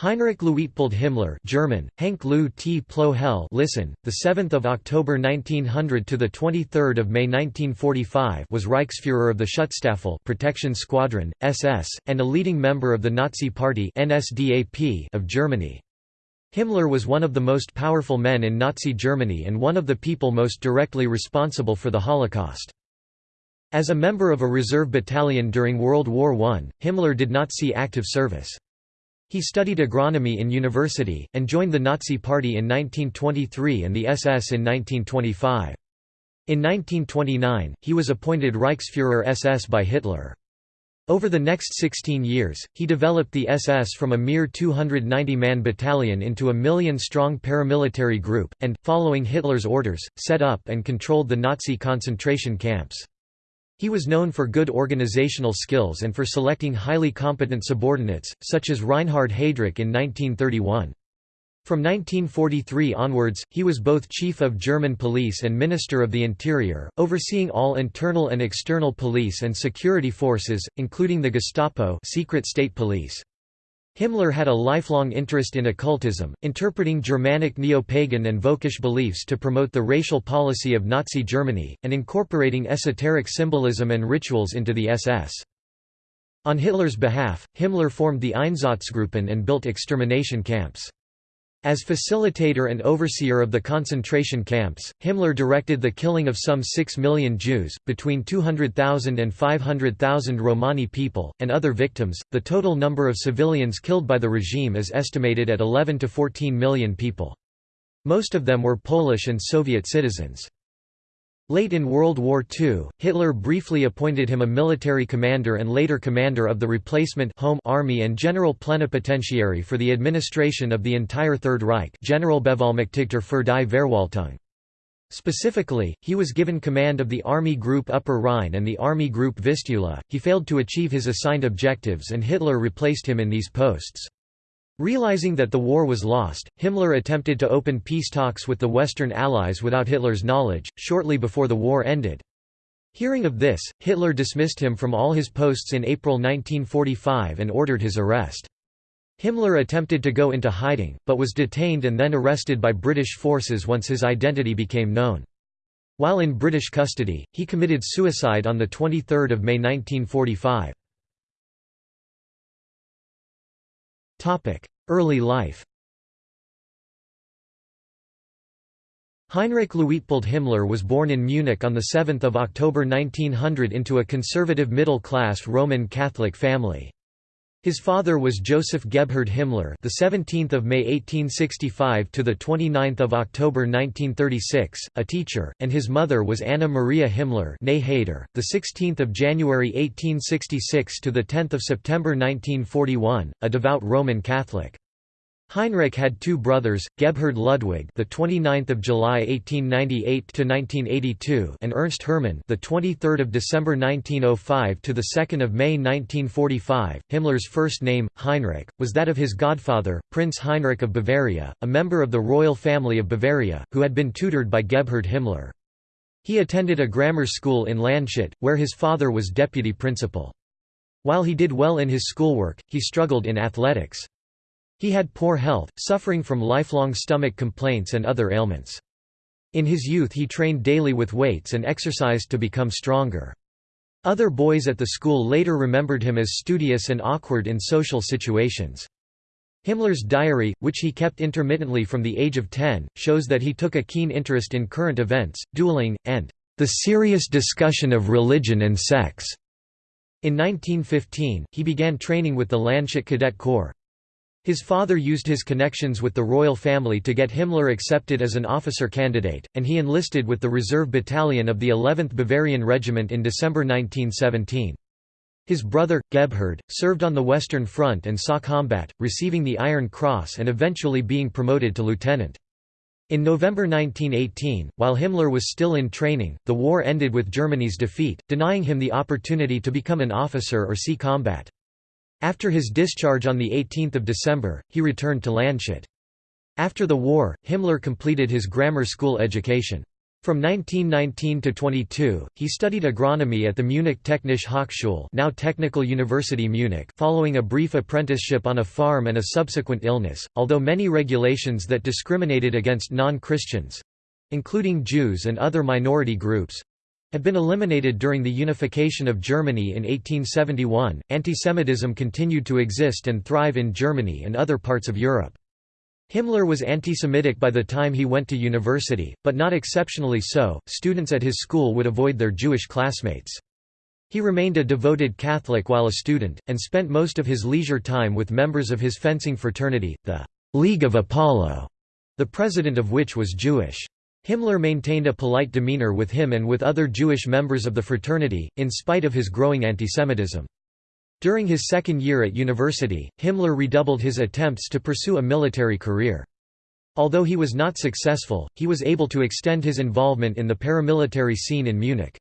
Heinrich Luitpold Himmler German, Henk Lou T. Plo Hell listen, 7 October 1900 – to 23 May 1945 was Reichsfuhrer of the Schutzstaffel protection squadron, SS, and a leading member of the Nazi Party NSDAP of Germany. Himmler was one of the most powerful men in Nazi Germany and one of the people most directly responsible for the Holocaust. As a member of a reserve battalion during World War I, Himmler did not see active service. He studied agronomy in university, and joined the Nazi Party in 1923 and the SS in 1925. In 1929, he was appointed Reichsfuhrer SS by Hitler. Over the next 16 years, he developed the SS from a mere 290-man battalion into a million-strong paramilitary group, and, following Hitler's orders, set up and controlled the Nazi concentration camps. He was known for good organizational skills and for selecting highly competent subordinates, such as Reinhard Heydrich in 1931. From 1943 onwards, he was both Chief of German Police and Minister of the Interior, overseeing all internal and external police and security forces, including the Gestapo secret state police. Himmler had a lifelong interest in occultism, interpreting Germanic neo-pagan and Völkisch beliefs to promote the racial policy of Nazi Germany, and incorporating esoteric symbolism and rituals into the SS. On Hitler's behalf, Himmler formed the Einsatzgruppen and built extermination camps. As facilitator and overseer of the concentration camps, Himmler directed the killing of some 6 million Jews, between 200,000 and 500,000 Romani people, and other victims. The total number of civilians killed by the regime is estimated at 11 to 14 million people. Most of them were Polish and Soviet citizens. Late in World War II, Hitler briefly appointed him a military commander and later commander of the replacement Home Army and General Plenipotentiary for the administration of the entire Third Reich Generalbevollmächtigter für die Verwaltung. Specifically, he was given command of the Army Group Upper Rhine and the Army Group Vistula. He failed to achieve his assigned objectives and Hitler replaced him in these posts. Realizing that the war was lost, Himmler attempted to open peace talks with the Western Allies without Hitler's knowledge, shortly before the war ended. Hearing of this, Hitler dismissed him from all his posts in April 1945 and ordered his arrest. Himmler attempted to go into hiding, but was detained and then arrested by British forces once his identity became known. While in British custody, he committed suicide on 23 May 1945. Early life Heinrich Luitpold Himmler was born in Munich on 7 October 1900 into a conservative middle-class Roman Catholic family. His father was Joseph Gebhard Himmler, the 17th of May 1865 to the 29th of October 1936, a teacher, and his mother was Anna Maria Himmler, née the 16th of January 1866 to the 10th of September 1941, a devout Roman Catholic. Heinrich had two brothers, Gebhard Ludwig, the 29th of July 1898 to 1982, and Ernst Hermann, the 23rd of December 1905 to the 2nd of May 1945. Himmler's first name, Heinrich, was that of his godfather, Prince Heinrich of Bavaria, a member of the royal family of Bavaria, who had been tutored by Gebhard Himmler. He attended a grammar school in Landshut, where his father was deputy principal. While he did well in his schoolwork, he struggled in athletics. He had poor health, suffering from lifelong stomach complaints and other ailments. In his youth he trained daily with weights and exercised to become stronger. Other boys at the school later remembered him as studious and awkward in social situations. Himmler's diary, which he kept intermittently from the age of 10, shows that he took a keen interest in current events, dueling, and the serious discussion of religion and sex. In 1915, he began training with the Landshut Cadet Corps. His father used his connections with the royal family to get Himmler accepted as an officer candidate, and he enlisted with the reserve battalion of the 11th Bavarian Regiment in December 1917. His brother, Gebhard, served on the Western Front and saw combat, receiving the Iron Cross and eventually being promoted to lieutenant. In November 1918, while Himmler was still in training, the war ended with Germany's defeat, denying him the opportunity to become an officer or see combat. After his discharge on 18 December, he returned to Landshut. After the war, Himmler completed his grammar school education. From 1919 to 22, he studied agronomy at the Munich Technische Hochschule now Technical University Munich following a brief apprenticeship on a farm and a subsequent illness, although many regulations that discriminated against non-Christians—including Jews and other minority groups—had been eliminated during the unification of Germany in 1871. Antisemitism continued to exist and thrive in Germany and other parts of Europe. Himmler was anti-Semitic by the time he went to university, but not exceptionally so, students at his school would avoid their Jewish classmates. He remained a devoted Catholic while a student, and spent most of his leisure time with members of his fencing fraternity, the League of Apollo, the president of which was Jewish. Himmler maintained a polite demeanor with him and with other Jewish members of the fraternity, in spite of his growing antisemitism. During his second year at university, Himmler redoubled his attempts to pursue a military career. Although he was not successful, he was able to extend his involvement in the paramilitary scene in Munich.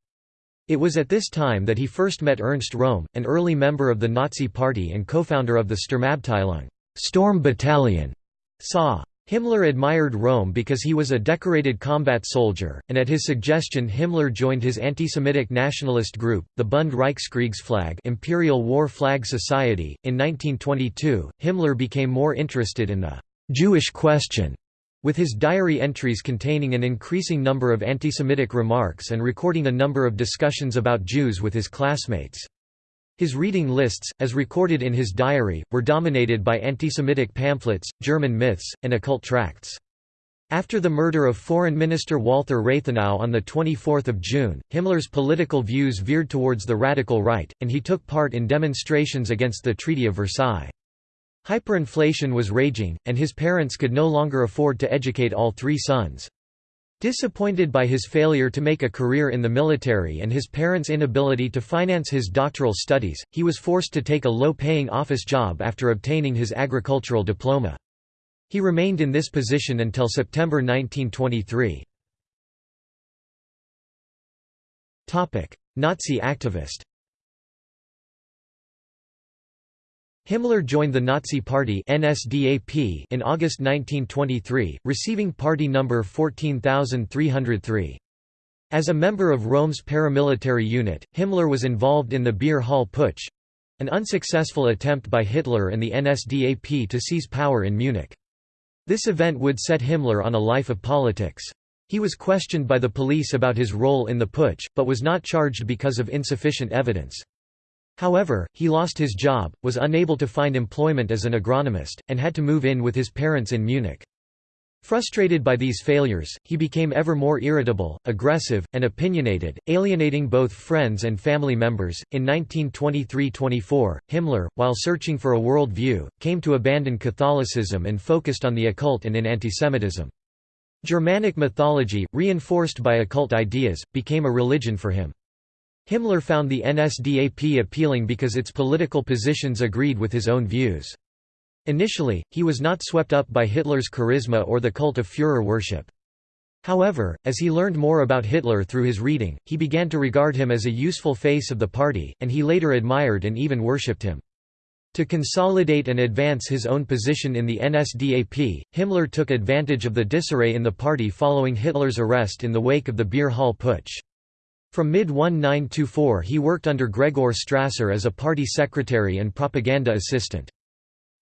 It was at this time that he first met Ernst Röhm, an early member of the Nazi Party and co-founder of the Sturmabteilung Storm Battalion, SA. Himmler admired Röhm because he was a decorated combat soldier, and at his suggestion Himmler joined his anti-Semitic nationalist group, the Bund Reichskriegsflag Imperial War Flag Society. In 1922, Himmler became more interested in the «Jewish question», with his diary entries containing an increasing number of anti-Semitic remarks and recording a number of discussions about Jews with his classmates. His reading lists, as recorded in his diary, were dominated by anti-Semitic pamphlets, German myths, and occult tracts. After the murder of Foreign Minister Walther Rathenau on 24 June, Himmler's political views veered towards the radical right, and he took part in demonstrations against the Treaty of Versailles. Hyperinflation was raging, and his parents could no longer afford to educate all three sons. Disappointed by his failure to make a career in the military and his parents' inability to finance his doctoral studies, he was forced to take a low-paying office job after obtaining his agricultural diploma. He remained in this position until September 1923. Nazi activist Himmler joined the Nazi Party NSDAP in August 1923, receiving party number 14303. As a member of Röhm's paramilitary unit, Himmler was involved in the Beer Hall Putsch—an unsuccessful attempt by Hitler and the NSDAP to seize power in Munich. This event would set Himmler on a life of politics. He was questioned by the police about his role in the putsch, but was not charged because of insufficient evidence. However, he lost his job, was unable to find employment as an agronomist, and had to move in with his parents in Munich. Frustrated by these failures, he became ever more irritable, aggressive, and opinionated, alienating both friends and family members. In 1923–24, Himmler, while searching for a world view, came to abandon Catholicism and focused on the occult and in antisemitism. Germanic mythology, reinforced by occult ideas, became a religion for him. Himmler found the NSDAP appealing because its political positions agreed with his own views. Initially, he was not swept up by Hitler's charisma or the cult of Führer worship. However, as he learned more about Hitler through his reading, he began to regard him as a useful face of the party, and he later admired and even worshipped him. To consolidate and advance his own position in the NSDAP, Himmler took advantage of the disarray in the party following Hitler's arrest in the wake of the Beer Hall Putsch. From mid-1924 he worked under Gregor Strasser as a party secretary and propaganda assistant.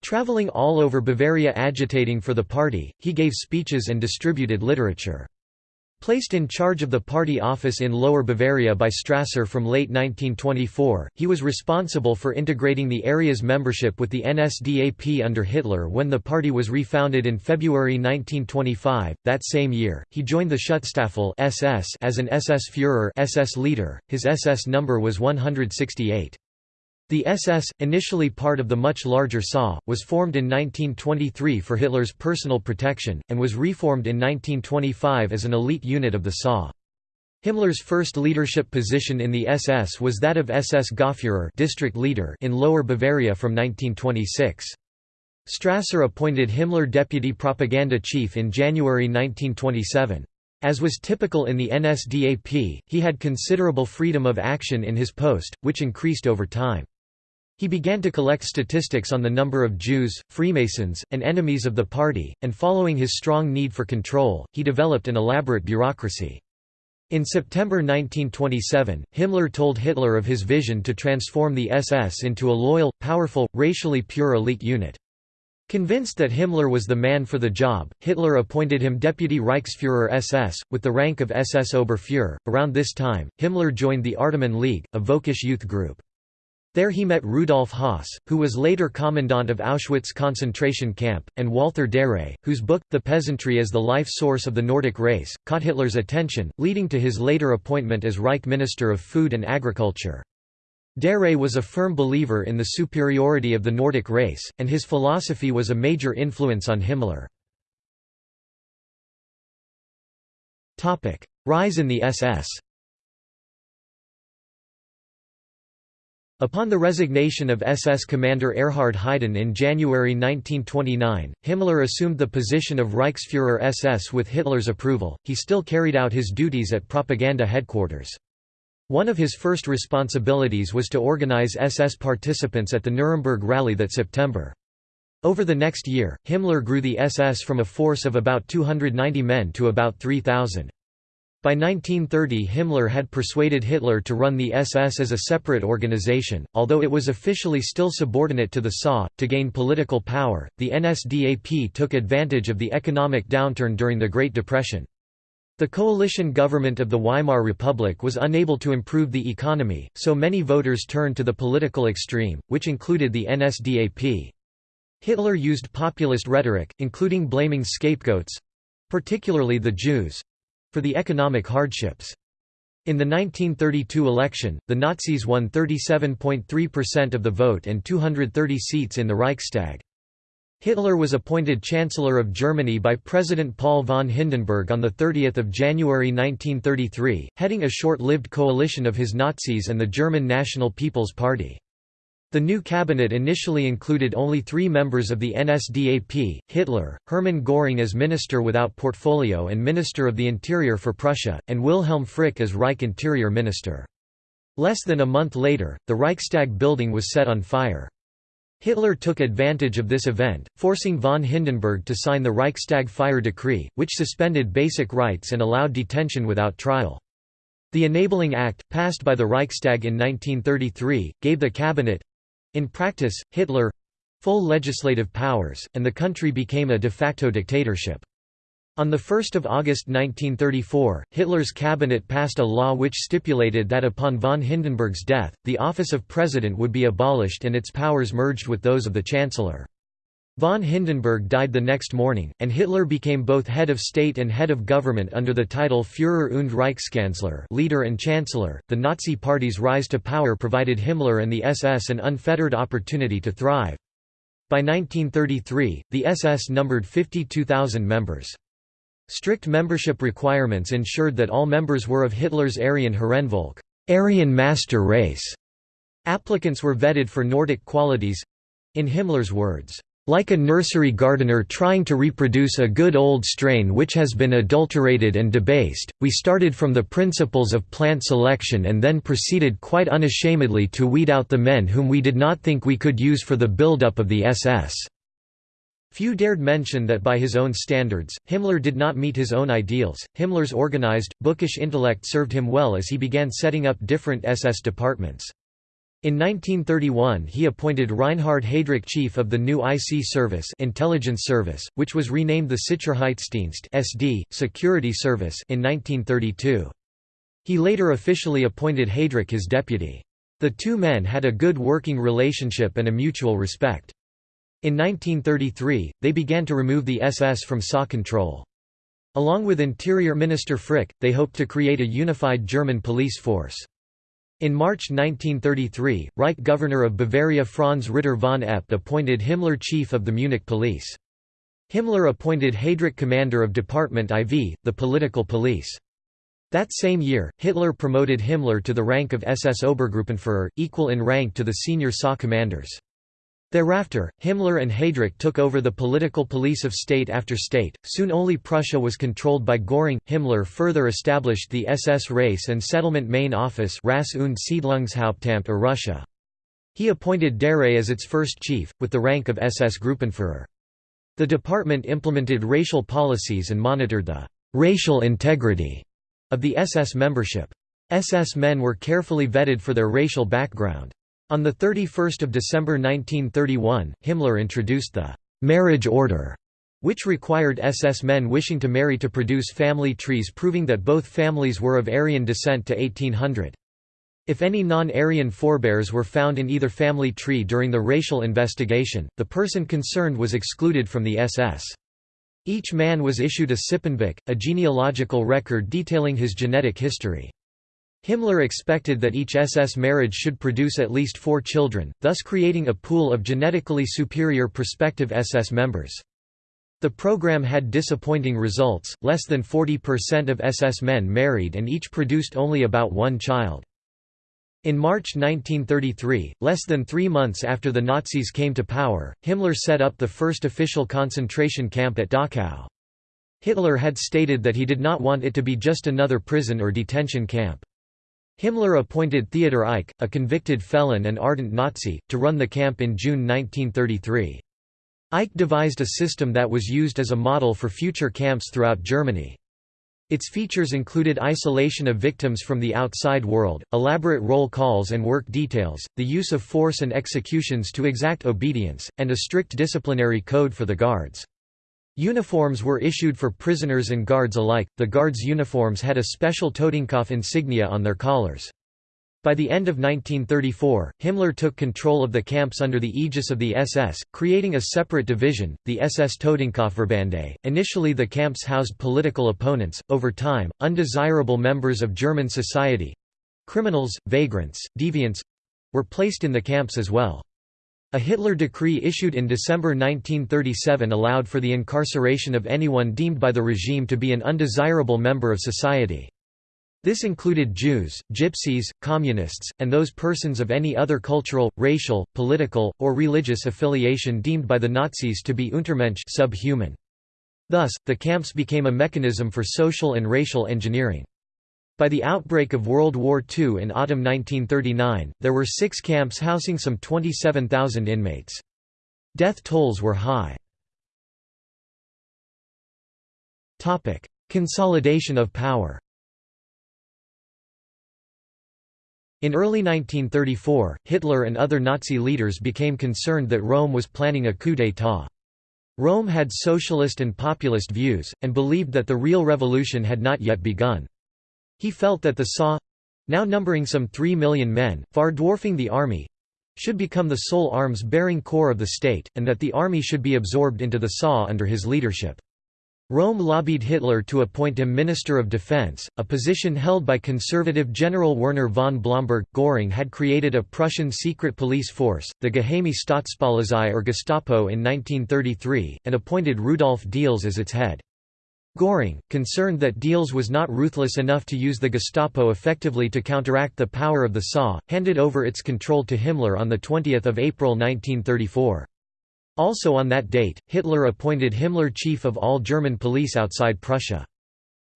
Traveling all over Bavaria agitating for the party, he gave speeches and distributed literature. Placed in charge of the party office in Lower Bavaria by Strasser from late 1924, he was responsible for integrating the area's membership with the NSDAP under Hitler when the party was refounded in February 1925. That same year, he joined the Schutzstaffel (SS) as an SS Führer (SS leader). His SS number was 168. The SS, initially part of the much larger SA, was formed in 1923 for Hitler's personal protection, and was reformed in 1925 as an elite unit of the SA. Himmler's first leadership position in the SS was that of SS Gauführer district leader in Lower Bavaria from 1926. Strasser appointed Himmler deputy propaganda chief in January 1927. As was typical in the NSDAP, he had considerable freedom of action in his post, which increased over time. He began to collect statistics on the number of Jews, Freemasons, and enemies of the party, and following his strong need for control, he developed an elaborate bureaucracy. In September 1927, Himmler told Hitler of his vision to transform the SS into a loyal, powerful, racially pure elite unit. Convinced that Himmler was the man for the job, Hitler appointed him Deputy Reichsfuhrer SS, with the rank of SS Oberfuhrer. Around this time, Himmler joined the Artaman League, a Völkisch youth group. There he met Rudolf Höss, who was later commandant of Auschwitz concentration camp, and Walther Darré, whose book, The Peasantry as the Life Source of the Nordic Race, caught Hitler's attention, leading to his later appointment as Reich Minister of Food and Agriculture. Darré was a firm believer in the superiority of the Nordic race, and his philosophy was a major influence on Himmler. Rise in the SS Upon the resignation of SS commander Erhard Heiden in January 1929, Himmler assumed the position of Reichsfuhrer SS with Hitler's approval. He still carried out his duties at propaganda headquarters. One of his first responsibilities was to organize SS participants at the Nuremberg rally that September. Over the next year, Himmler grew the SS from a force of about 290 men to about 3,000. By 1930 Himmler had persuaded Hitler to run the SS as a separate organization, although it was officially still subordinate to the SA. To gain political power, the NSDAP took advantage of the economic downturn during the Great Depression. The coalition government of the Weimar Republic was unable to improve the economy, so many voters turned to the political extreme, which included the NSDAP. Hitler used populist rhetoric, including blaming scapegoats—particularly the Jews, for the economic hardships. In the 1932 election, the Nazis won 37.3% of the vote and 230 seats in the Reichstag. Hitler was appointed Chancellor of Germany by President Paul von Hindenburg on 30 January 1933, heading a short-lived coalition of his Nazis and the German National People's Party. The new cabinet initially included only three members of the NSDAP, Hitler, Hermann Göring as Minister without portfolio and Minister of the Interior for Prussia, and Wilhelm Frick as Reich Interior Minister. Less than a month later, the Reichstag building was set on fire. Hitler took advantage of this event, forcing von Hindenburg to sign the Reichstag fire decree, which suspended basic rights and allowed detention without trial. The Enabling Act, passed by the Reichstag in 1933, gave the cabinet, in practice, Hitler full legislative powers, and the country became a de facto dictatorship. On 1 August 1934, Hitler's cabinet passed a law which stipulated that upon von Hindenburg's death, the office of president would be abolished and its powers merged with those of the chancellor. Von Hindenburg died the next morning, and Hitler became both head of state and head of government under the title Führer und Reichskanzler leader and chancellor. .The Nazi Party's rise to power provided Himmler and the SS an unfettered opportunity to thrive. By 1933, the SS numbered 52,000 members. Strict membership requirements ensured that all members were of Hitler's Aryan Herrenvolk Aryan master race". Applicants were vetted for Nordic qualities—in Himmler's words, like a nursery gardener trying to reproduce a good old strain which has been adulterated and debased, we started from the principles of plant selection and then proceeded quite unashamedly to weed out the men whom we did not think we could use for the build-up of the SS. Few dared mention that by his own standards, Himmler did not meet his own ideals. Himmler's organized, bookish intellect served him well as he began setting up different SS departments. In 1931 he appointed Reinhard Heydrich chief of the new IC service intelligence service, which was renamed the Sicherheitsdienst SD, security service in 1932. He later officially appointed Heydrich his deputy. The two men had a good working relationship and a mutual respect. In 1933, they began to remove the SS from SA control. Along with Interior Minister Frick, they hoped to create a unified German police force. In March 1933, Reich Governor of Bavaria Franz Ritter von Epp appointed Himmler chief of the Munich police. Himmler appointed Heydrich commander of Department IV, the political police. That same year, Hitler promoted Himmler to the rank of SS Obergruppenführer, equal in rank to the senior SA commanders. Thereafter, Himmler and Heydrich took over the political police of state after state. Soon only Prussia was controlled by Göring. Himmler further established the SS Race and Settlement Main Office Rass und Siedlungshauptamt or RuSHA. He appointed Darré as its first chief, with the rank of SS Gruppenführer. The department implemented racial policies and monitored the racial integrity of the SS membership. SS men were carefully vetted for their racial background. On 31 December 1931, Himmler introduced the «marriage order», which required SS men wishing to marry to produce family trees proving that both families were of Aryan descent to 1800. If any non-Aryan forebears were found in either family tree during the racial investigation, the person concerned was excluded from the SS. Each man was issued a Sippenbuch, a genealogical record detailing his genetic history. Himmler expected that each SS marriage should produce at least four children, thus creating a pool of genetically superior prospective SS members. The program had disappointing results, less than 40% of SS men married and each produced only about one child. In March 1933, less than three months after the Nazis came to power, Himmler set up the first official concentration camp at Dachau. Hitler had stated that he did not want it to be just another prison or detention camp. Himmler appointed Theodor Eicke, a convicted felon and ardent Nazi, to run the camp in June 1933. Eicke devised a system that was used as a model for future camps throughout Germany. Its features included isolation of victims from the outside world, elaborate roll calls and work details, the use of force and executions to exact obedience, and a strict disciplinary code for the guards. Uniforms were issued for prisoners and guards alike. The guards' uniforms had a special Totenkopf insignia on their collars. By the end of 1934, Himmler took control of the camps under the aegis of the SS, creating a separate division, the SS Totenkopfverbände. Initially, the camps housed political opponents, over time, undesirable members of German society criminals, vagrants, deviants were placed in the camps as well. A Hitler decree issued in December 1937 allowed for the incarceration of anyone deemed by the regime to be an undesirable member of society. This included Jews, Gypsies, Communists, and those persons of any other cultural, racial, political, or religious affiliation deemed by the Nazis to be Untermensch subhuman. Thus, the camps became a mechanism for social and racial engineering. By the outbreak of World War II in autumn 1939, there were six camps housing some 27,000 inmates. Death tolls were high. Consolidation of power In early 1934, Hitler and other Nazi leaders became concerned that Röhm was planning a coup d'état. Röhm had socialist and populist views, and believed that the real revolution had not yet begun. He felt that the SA—now numbering some three million men, far dwarfing the army—should become the sole arms-bearing corps of the state, and that the army should be absorbed into the SA under his leadership. Röhm lobbied Hitler to appoint him Minister of Defense, a position held by conservative General Werner von Blomberg. Göring had created a Prussian secret police force, the Geheime Staatspolizei or Gestapo in 1933, and appointed Rudolf Diels as its head. Göring, concerned that Diels was not ruthless enough to use the Gestapo effectively to counteract the power of the SA, handed over its control to Himmler on 20 April 1934. Also on that date, Hitler appointed Himmler chief of all German police outside Prussia.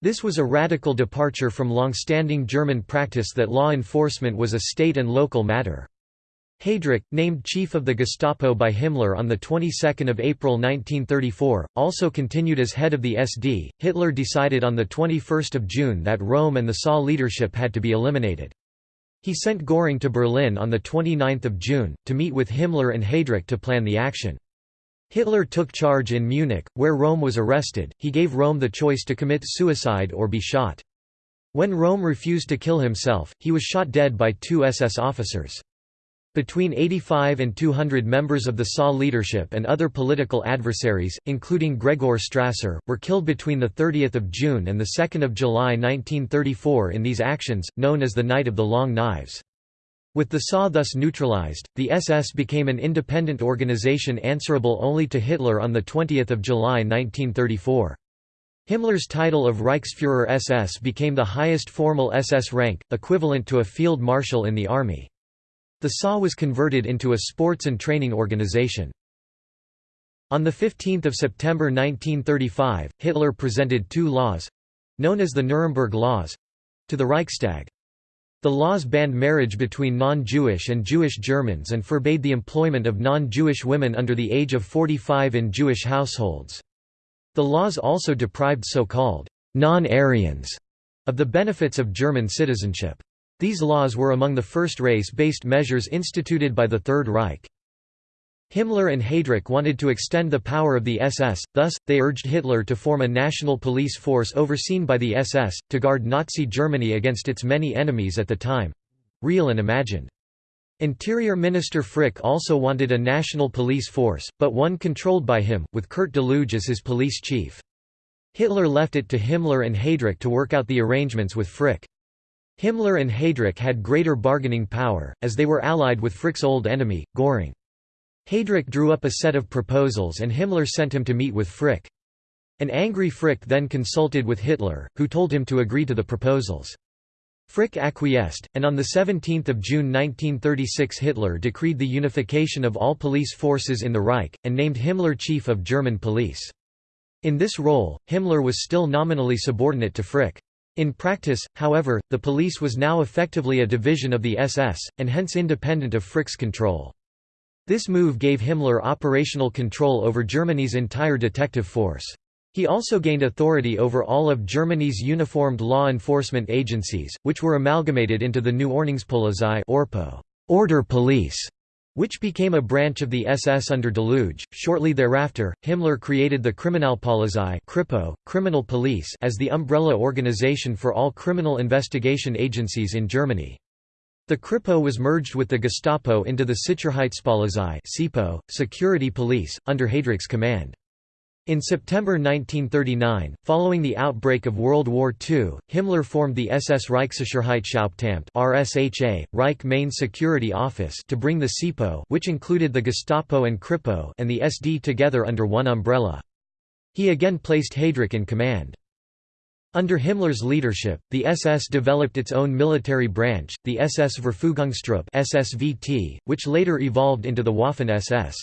This was a radical departure from long-standing German practice that law enforcement was a state and local matter. Heydrich, named chief of the Gestapo by Himmler on the 22nd of April 1934, also continued as head of the SD. Hitler decided on the 21st of June that Röhm and the SA leadership had to be eliminated. He sent Göring to Berlin on the 29th of June to meet with Himmler and Heydrich to plan the action. Hitler took charge in Munich, where Röhm was arrested. He gave Röhm the choice to commit suicide or be shot. When Rome refused to kill himself, he was shot dead by two SS officers. Between 85 and 200 members of the SA leadership and other political adversaries, including Gregor Strasser, were killed between 30 June and 2 July 1934 in these actions, known as the Night of the Long Knives. With the SA thus neutralized, the SS became an independent organization answerable only to Hitler on 20 July 1934. Himmler's title of Reichsfuhrer SS became the highest formal SS rank, equivalent to a field marshal in the army. The SA was converted into a sports and training organization. On 15 September 1935, Hitler presented two laws—known as the Nuremberg Laws—to the Reichstag. The laws banned marriage between non-Jewish and Jewish Germans and forbade the employment of non-Jewish women under the age of 45 in Jewish households. The laws also deprived so-called non-Aryans of the benefits of German citizenship. These laws were among the first race-based measures instituted by the Third Reich. Himmler and Heydrich wanted to extend the power of the SS, thus, they urged Hitler to form a national police force overseen by the SS, to guard Nazi Germany against its many enemies at the time—real and imagined. Interior Minister Frick also wanted a national police force, but one controlled by him, with Kurt Daluege as his police chief. Hitler left it to Himmler and Heydrich to work out the arrangements with Frick. Himmler and Heydrich had greater bargaining power, as they were allied with Frick's old enemy, Göring. Heydrich drew up a set of proposals and Himmler sent him to meet with Frick. An angry Frick then consulted with Hitler, who told him to agree to the proposals. Frick acquiesced, and on 17 June 1936 Hitler decreed the unification of all police forces in the Reich, and named Himmler chief of German police. In this role, Himmler was still nominally subordinate to Frick. In practice, however, the police was now effectively a division of the SS, and hence independent of Frick's control. This move gave Himmler operational control over Germany's entire detective force. He also gained authority over all of Germany's uniformed law enforcement agencies, which were amalgamated into the new Ordnungspolizei order police, which became a branch of the SS under Daluege. Shortly thereafter, Himmler created the Kriminalpolizei Kripo, criminal police as the umbrella organization for all criminal investigation agencies in Germany. The Kripo was merged with the Gestapo into the Sicherheitspolizei SIPO, security police, under Heydrich's command. In September 1939, following the outbreak of World War II, Himmler formed the SS Reichssicherheitshauptamt RSHA, Reich Main Security Office to bring the SIPO which included the Gestapo and Kripo and the SD together under one umbrella. He again placed Heydrich in command. Under Himmler's leadership, the SS developed its own military branch, the SS Verfügungstruppe SSVT, which later evolved into the Waffen-SS.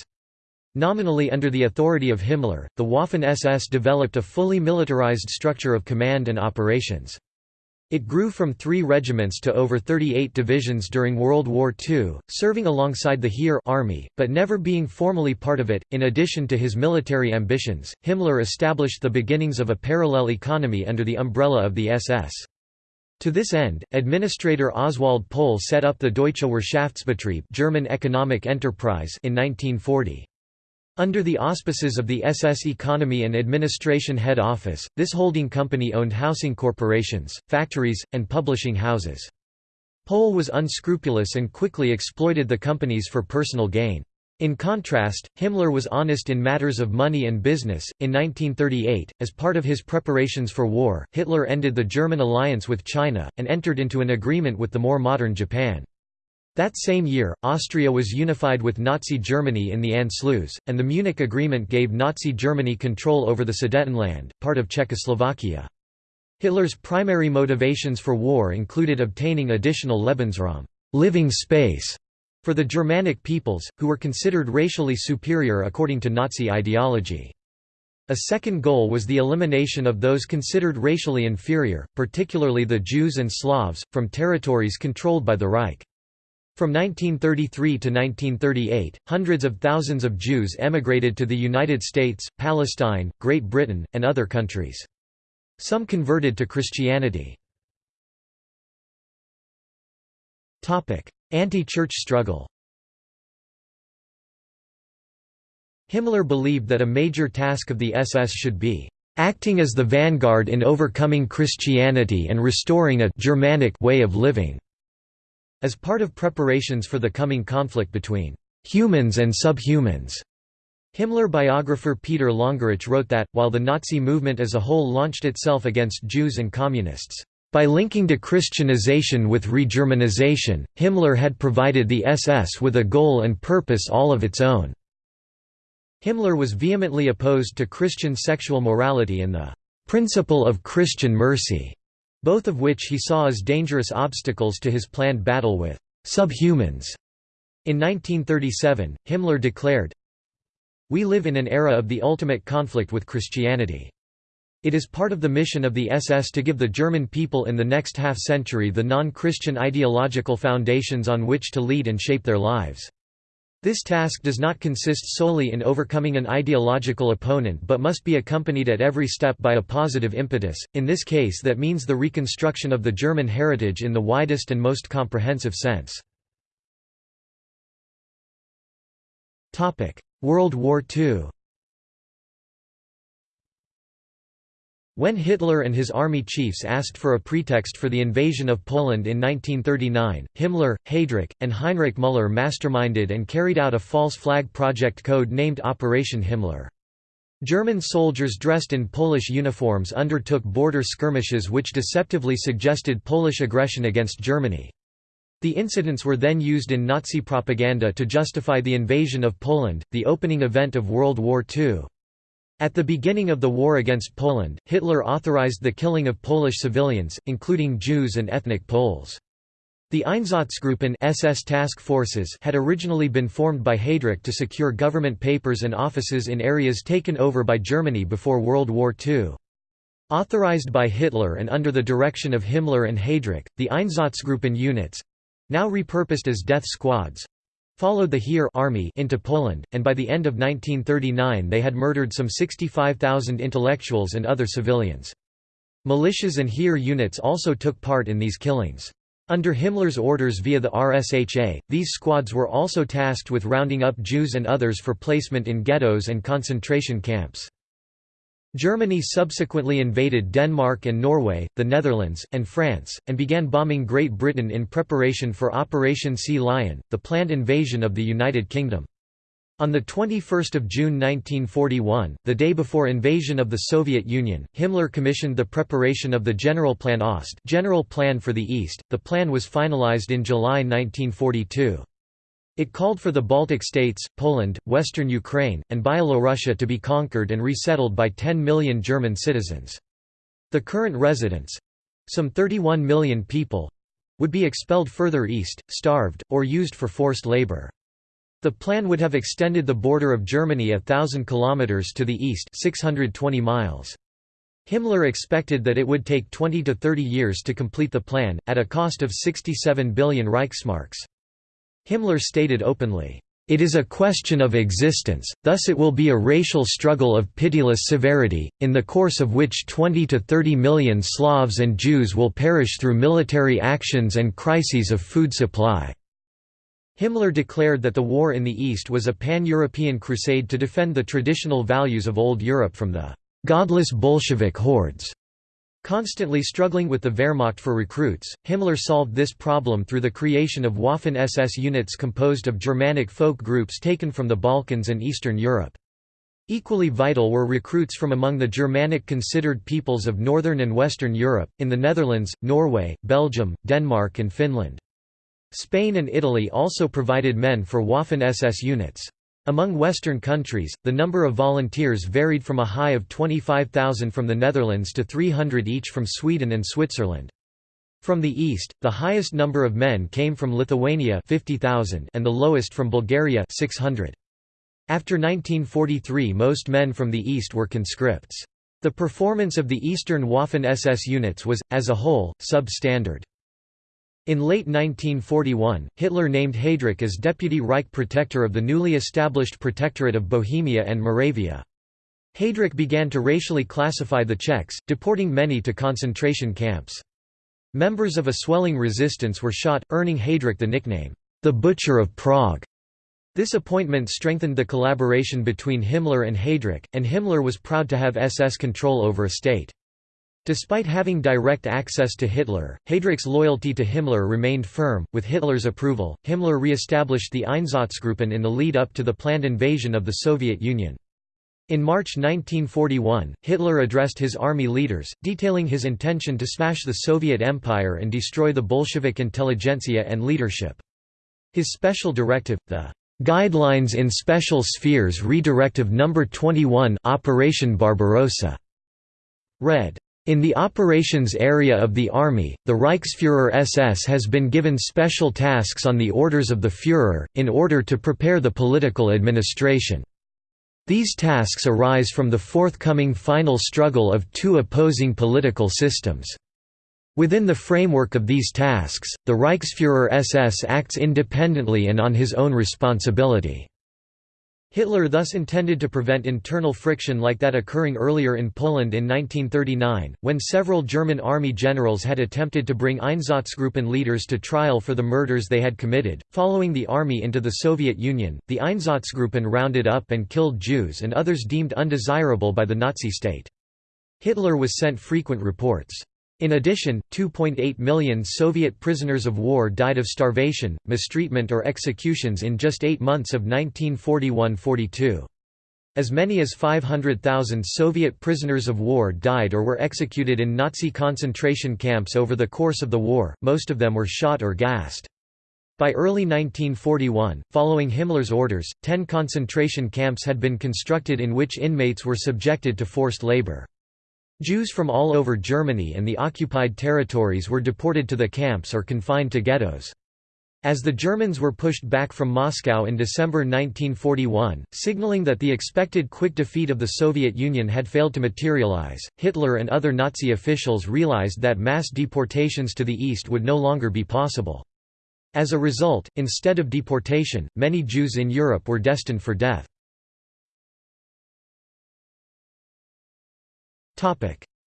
Nominally under the authority of Himmler, the Waffen-SS developed a fully militarized structure of command and operations. It grew from three regiments to over 38 divisions during World War II, serving alongside the Heer army, but never being formally part of it. In addition to his military ambitions, Himmler established the beginnings of a parallel economy under the umbrella of the SS. To this end, administrator Oswald Pohl set up the Deutsche Wirtschaftsbetrieb German economic enterprise in 1940. Under the auspices of the SS Economy and Administration Head Office, this holding company owned housing corporations, factories, and publishing houses. Pohl was unscrupulous and quickly exploited the companies for personal gain. In contrast, Himmler was honest in matters of money and business. In 1938, as part of his preparations for war, Hitler ended the German alliance with China, and entered into an agreement with the more modern Japan. That same year, Austria was unified with Nazi Germany in the Anschluss, and the Munich Agreement gave Nazi Germany control over the Sudetenland, part of Czechoslovakia. Hitler's primary motivations for war included obtaining additional Lebensraum living space", for the Germanic peoples, who were considered racially superior according to Nazi ideology. A second goal was the elimination of those considered racially inferior, particularly the Jews and Slavs, from territories controlled by the Reich. From 1933 to 1938, hundreds of thousands of Jews emigrated to the United States, Palestine, Great Britain, and other countries. Some converted to Christianity. Anti-church struggle Himmler believed that a major task of the SS should be acting as the vanguard in overcoming Christianity and restoring a Germanic way of living. As part of preparations for the coming conflict between humans and subhumans, Himmler biographer Peter Longerich wrote that, while the Nazi movement as a whole launched itself against Jews and Communists, by linking de-Christianization with re-Germanization, Himmler had provided the SS with a goal and purpose all of its own. Himmler was vehemently opposed to Christian sexual morality and the principle of Christian mercy both of which he saw as dangerous obstacles to his planned battle with subhumans. In 1937, Himmler declared, We live in an era of the ultimate conflict with Christianity. It is part of the mission of the SS to give the German people in the next half-century the non-Christian ideological foundations on which to lead and shape their lives. This task does not consist solely in overcoming an ideological opponent but must be accompanied at every step by a positive impetus, in this case that means the reconstruction of the German heritage in the widest and most comprehensive sense. World War II When Hitler and his army chiefs asked for a pretext for the invasion of Poland in 1939, Himmler, Heydrich, and Heinrich Müller masterminded and carried out a false flag project code named Operation Himmler. German soldiers dressed in Polish uniforms undertook border skirmishes which deceptively suggested Polish aggression against Germany. The incidents were then used in Nazi propaganda to justify the invasion of Poland, the opening event of World War II. At the beginning of the war against Poland, Hitler authorized the killing of Polish civilians, including Jews and ethnic Poles. The Einsatzgruppen SS task forces had originally been formed by Heydrich to secure government papers and offices in areas taken over by Germany before World War II. Authorized by Hitler and under the direction of Himmler and Heydrich, the Einsatzgruppen units—now repurposed as death squads, followed the Heer army into Poland, and by the end of 1939 they had murdered some 65,000 intellectuals and other civilians. Militias and Heer units also took part in these killings. Under Himmler's orders via the RSHA, these squads were also tasked with rounding up Jews and others for placement in ghettos and concentration camps. Germany subsequently invaded Denmark and Norway, the Netherlands, and France, and began bombing Great Britain in preparation for Operation Sea Lion, the planned invasion of the United Kingdom. On 21 June 1941, the day before invasion of the Soviet Union, Himmler commissioned the preparation of the Generalplan Ost General Plan for the East. The plan was finalized in July 1942. It called for the Baltic states, Poland, western Ukraine, and Byelorussia to be conquered and resettled by 10 million German citizens. The current residents—some 31 million people—would be expelled further east, starved, or used for forced labor. The plan would have extended the border of Germany a thousand kilometers to the east 620 miles. Himmler expected that it would take 20 to 30 years to complete the plan, at a cost of 67 billion Reichsmarks. Himmler stated openly, "...it is a question of existence, thus it will be a racial struggle of pitiless severity, in the course of which 20 to 30 million Slavs and Jews will perish through military actions and crises of food supply." Himmler declared that the war in the East was a pan-European crusade to defend the traditional values of Old Europe from the "...godless Bolshevik hordes." Constantly struggling with the Wehrmacht for recruits, Himmler solved this problem through the creation of Waffen-SS units composed of Germanic folk groups taken from the Balkans and Eastern Europe. Equally vital were recruits from among the Germanic considered peoples of Northern and Western Europe, in the Netherlands, Norway, Belgium, Denmark and Finland. Spain and Italy also provided men for Waffen-SS units. Among Western countries, the number of volunteers varied from a high of 25,000 from the Netherlands to 300 each from Sweden and Switzerland. From the east, the highest number of men came from Lithuania 50,000 and the lowest from Bulgaria 600. After 1943 most men from the east were conscripts. The performance of the Eastern Waffen-SS units was, as a whole, sub-standard. In late 1941, Hitler named Heydrich as Deputy Reich Protector of the newly established Protectorate of Bohemia and Moravia. Heydrich began to racially classify the Czechs, deporting many to concentration camps. Members of a swelling resistance were shot, earning Heydrich the nickname, the Butcher of Prague. This appointment strengthened the collaboration between Himmler and Heydrich, and Himmler was proud to have SS control over a state. Despite having direct access to Hitler, Heydrich's loyalty to Himmler remained firm. With Hitler's approval, Himmler re-established the Einsatzgruppen in the lead-up to the planned invasion of the Soviet Union. In March 1941, Hitler addressed his army leaders, detailing his intention to smash the Soviet Empire and destroy the Bolshevik intelligentsia and leadership. His special directive, the Guidelines in Special Spheres Redirective No. 21 Operation Barbarossa, read, in the operations area of the Army, the Reichsfuhrer SS has been given special tasks on the orders of the Führer, in order to prepare the political administration. These tasks arise from the forthcoming final struggle of two opposing political systems. Within the framework of these tasks, the Reichsfuhrer SS acts independently and on his own responsibility. Hitler thus intended to prevent internal friction like that occurring earlier in Poland in 1939, when several German army generals had attempted to bring Einsatzgruppen leaders to trial for the murders they had committed. Following the army into the Soviet Union, the Einsatzgruppen rounded up and killed Jews and others deemed undesirable by the Nazi state. Hitler was sent frequent reports. In addition, 2.8 million Soviet prisoners of war died of starvation, mistreatment or executions in just eight months of 1941–42. As many as 500,000 Soviet prisoners of war died or were executed in Nazi concentration camps over the course of the war, most of them were shot or gassed. By early 1941, following Himmler's orders, ten concentration camps had been constructed in which inmates were subjected to forced labor. Jews from all over Germany and the occupied territories were deported to the camps or confined to ghettos. As the Germans were pushed back from Moscow in December 1941, signaling that the expected quick defeat of the Soviet Union had failed to materialize, Hitler and other Nazi officials realized that mass deportations to the east would no longer be possible. As a result, instead of deportation, many Jews in Europe were destined for death.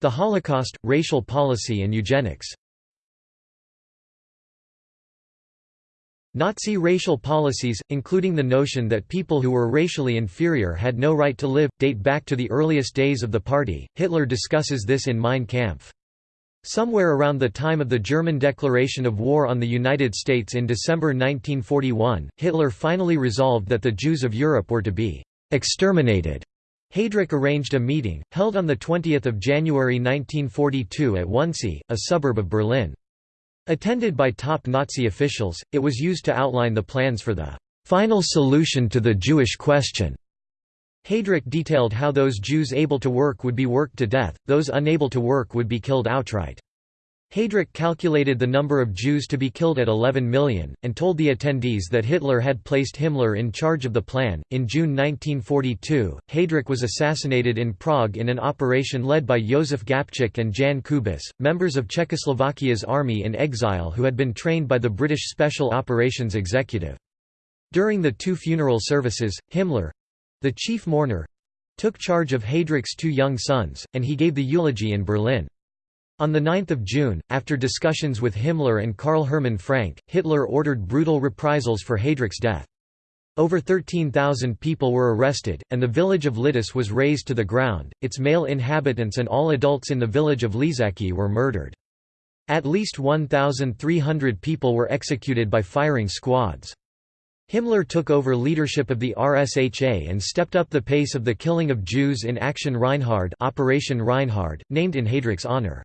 The Holocaust, racial policy and eugenics Nazi racial policies, including the notion that people who were racially inferior had no right to live, date back to the earliest days of the party. Hitler discusses this in Mein Kampf. Somewhere around the time of the German declaration of war on the United States in December 1941, Hitler finally resolved that the Jews of Europe were to be exterminated. Heydrich arranged a meeting, held on 20 January 1942 at Wannsee, a suburb of Berlin. Attended by top Nazi officials, it was used to outline the plans for the «final solution to the Jewish question». Heydrich detailed how those Jews able to work would be worked to death, those unable to work would be killed outright. Heydrich calculated the number of Jews to be killed at 11 million, and told the attendees that Hitler had placed Himmler in charge of the plan. In June 1942, Heydrich was assassinated in Prague in an operation led by Josef Gabčík and Jan Kubis, members of Czechoslovakia's army in exile who had been trained by the British Special Operations Executive. During the two funeral services, Himmler the chief mourner took charge of Heydrich's two young sons, and he gave the eulogy in Berlin. On 9 June, after discussions with Himmler and Karl Hermann Frank, Hitler ordered brutal reprisals for Heydrich's death. Over 13,000 people were arrested, and the village of Lidice was razed to the ground, its male inhabitants and all adults in the village of Ležáky were murdered. At least 1,300 people were executed by firing squads. Himmler took over leadership of the RSHA and stepped up the pace of the killing of Jews in Action Reinhard Operation Reinhard, named in Heydrich's honor.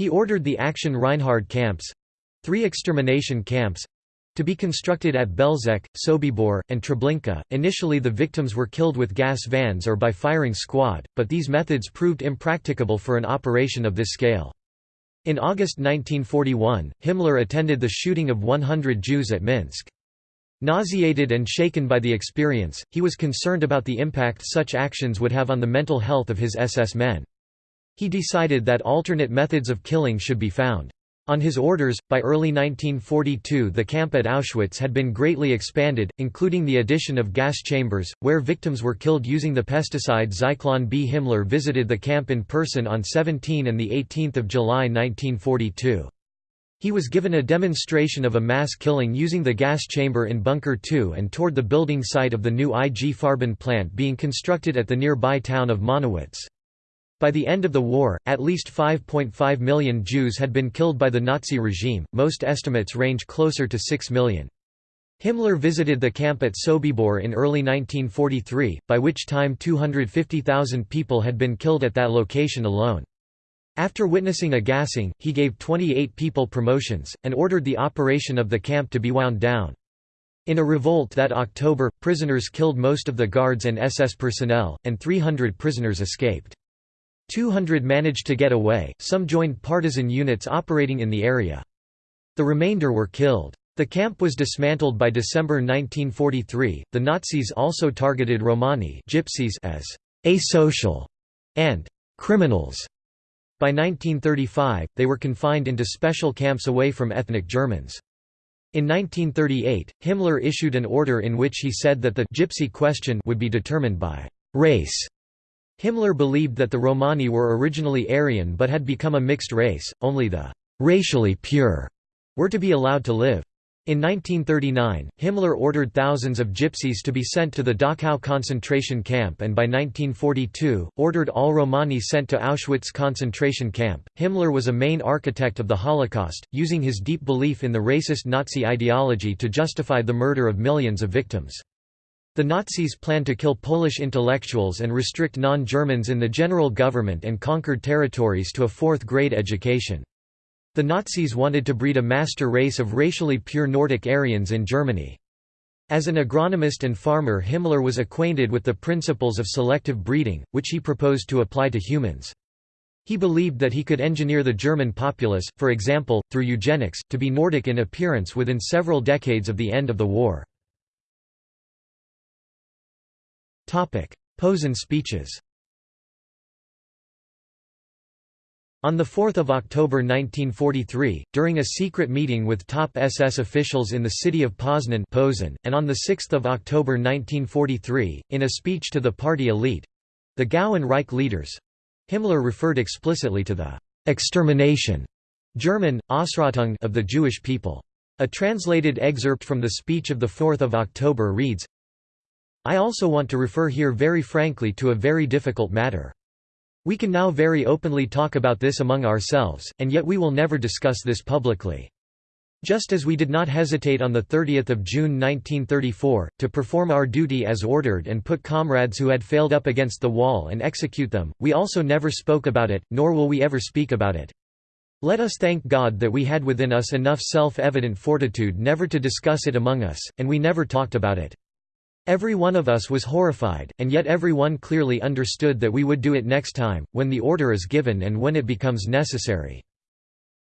He ordered the Action Reinhard camps—three extermination camps—to be constructed at Belzec, Sobibor, and Treblinka. Initially the victims were killed with gas vans or by firing squad, but these methods proved impracticable for an operation of this scale. In August 1941, Himmler attended the shooting of 100 Jews at Minsk. Nauseated and shaken by the experience, he was concerned about the impact such actions would have on the mental health of his SS men. He decided that alternate methods of killing should be found. On his orders, by early 1942 the camp at Auschwitz had been greatly expanded, including the addition of gas chambers, where victims were killed using the pesticide Zyklon B. Himmler visited the camp in person on 17 and 18 July 1942. He was given a demonstration of a mass killing using the gas chamber in Bunker 2 and toured the building site of the new IG Farben plant being constructed at the nearby town of Monowitz. By the end of the war, at least 5.5 million Jews had been killed by the Nazi regime, most estimates range closer to 6 million. Himmler visited the camp at Sobibor in early 1943, by which time 250,000 people had been killed at that location alone. After witnessing a gassing, he gave 28 people promotions, and ordered the operation of the camp to be wound down. In a revolt that October, prisoners killed most of the guards and SS personnel, and 300 prisoners escaped. 200 managed to get away, some joined partisan units operating in the area. The remainder were killed. The camp was dismantled by December 1943. The Nazis also targeted Romani gypsies as asocial and criminals. By 1935, they were confined into special camps away from ethnic Germans. In 1938, Himmler issued an order in which he said that the «gypsy question» would be determined by «race». Himmler believed that the Romani were originally Aryan but had become a mixed race, only the «racially pure» were to be allowed to live. In 1939, Himmler ordered thousands of gypsies to be sent to the Dachau concentration camp and by 1942, ordered all Romani sent to Auschwitz concentration camp. Himmler was a main architect of the Holocaust, using his deep belief in the racist Nazi ideology to justify the murder of millions of victims. The Nazis planned to kill Polish intellectuals and restrict non-Germans in the general government and conquered territories to a fourth-grade education. The Nazis wanted to breed a master race of racially pure Nordic Aryans in Germany. As an agronomist and farmer Himmler was acquainted with the principles of selective breeding, which he proposed to apply to humans. He believed that he could engineer the German populace, for example, through eugenics, to be Nordic in appearance within several decades of the end of the war. Posen speeches On 4 October 1943, during a secret meeting with top SS officials in the city of Poznan and on 6 October 1943, in a speech to the party elite—the Gau and Reich leaders—Himmler referred explicitly to the «extermination» German, of the Jewish people. A translated excerpt from the speech of 4 October reads, I also want to refer here very frankly to a very difficult matter. We can now very openly talk about this among ourselves, and yet we will never discuss this publicly. Just as we did not hesitate on 30 June 1934, to perform our duty as ordered and put comrades who had failed up against the wall and execute them, we also never spoke about it, nor will we ever speak about it. Let us thank God that we had within us enough self-evident fortitude never to discuss it among us, and we never talked about it. Every one of us was horrified, and yet every one clearly understood that we would do it next time, when the order is given and when it becomes necessary.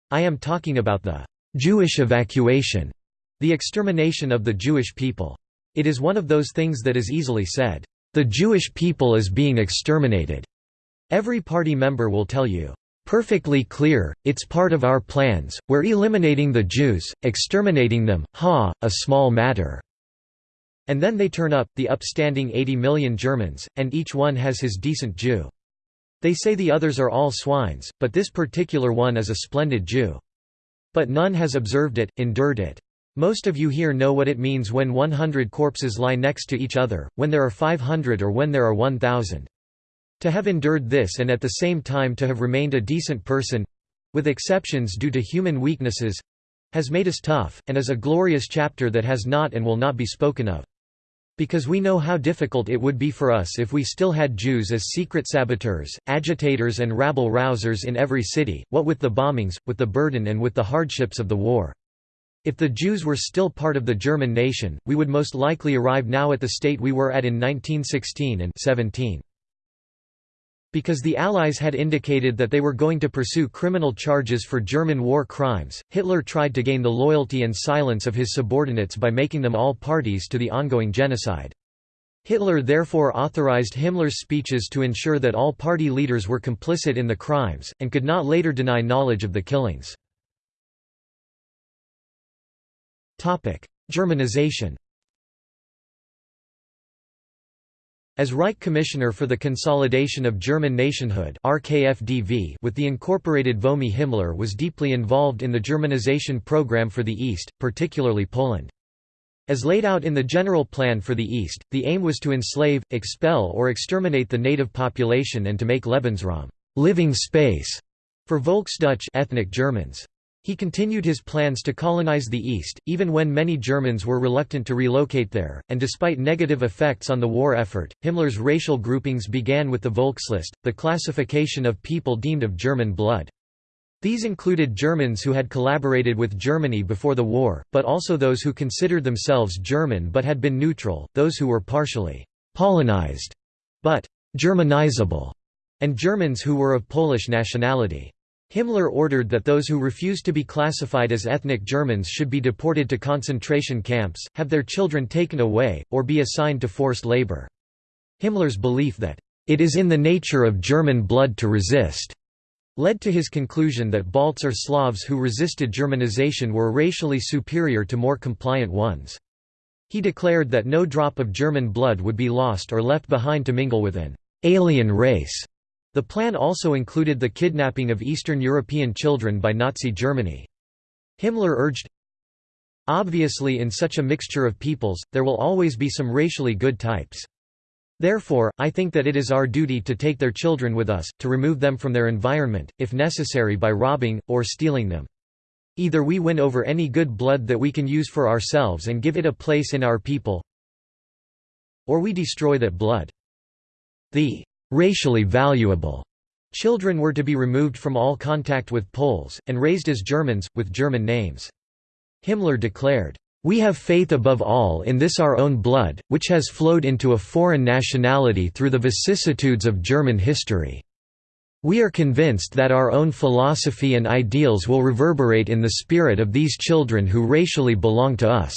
I am talking about the Jewish evacuation, the extermination of the Jewish people. It is one of those things that is easily said, the Jewish people is being exterminated. Every party member will tell you, perfectly clear, it's part of our plans, we're eliminating the Jews, exterminating them, ha, a small matter. And then they turn up, the upstanding 80 million Germans, and each one has his decent Jew. They say the others are all swines, but this particular one is a splendid Jew. But none has observed it, endured it. Most of you here know what it means when 100 corpses lie next to each other, when there are 500 or when there are 1,000. To have endured this and at the same time to have remained a decent person—with exceptions due to human weaknesses—has made us tough, and is a glorious chapter that has not and will not be spoken of. Because we know how difficult it would be for us if we still had Jews as secret saboteurs, agitators and rabble-rousers in every city, what with the bombings, with the burden and with the hardships of the war. If the Jews were still part of the German nation, we would most likely arrive now at the state we were at in 1916 and 17. Because the Allies had indicated that they were going to pursue criminal charges for German war crimes, Hitler tried to gain the loyalty and silence of his subordinates by making them all parties to the ongoing genocide. Hitler therefore authorized Himmler's speeches to ensure that all party leaders were complicit in the crimes, and could not later deny knowledge of the killings. Germanization As Reich Commissioner for the Consolidation of German Nationhood RKFDV with the incorporated VOMI Himmler was deeply involved in the Germanization program for the East, particularly Poland. As laid out in the General Plan for the East, the aim was to enslave, expel or exterminate the native population and to make Lebensraum living space for Volksdeutsch ethnic Germans. He continued his plans to colonize the East, even when many Germans were reluctant to relocate there, and despite negative effects on the war effort, Himmler's racial groupings began with the Volkslist, the classification of people deemed of German blood. These included Germans who had collaborated with Germany before the war, but also those who considered themselves German but had been neutral, those who were partially «Polonized» but «Germanizable», and Germans who were of Polish nationality. Himmler ordered that those who refused to be classified as ethnic Germans should be deported to concentration camps, have their children taken away, or be assigned to forced labor. Himmler's belief that, "...it is in the nature of German blood to resist," led to his conclusion that Balts or Slavs who resisted Germanization were racially superior to more compliant ones. He declared that no drop of German blood would be lost or left behind to mingle with an alien race. The plan also included the kidnapping of Eastern European children by Nazi Germany. Himmler urged, Obviously in such a mixture of peoples, there will always be some racially good types. Therefore, I think that it is our duty to take their children with us, to remove them from their environment, if necessary by robbing, or stealing them. Either we win over any good blood that we can use for ourselves and give it a place in our people, or we destroy that blood. The racially valuable children were to be removed from all contact with Poles, and raised as Germans, with German names. Himmler declared, we have faith above all in this our own blood, which has flowed into a foreign nationality through the vicissitudes of German history. We are convinced that our own philosophy and ideals will reverberate in the spirit of these children who racially belong to us."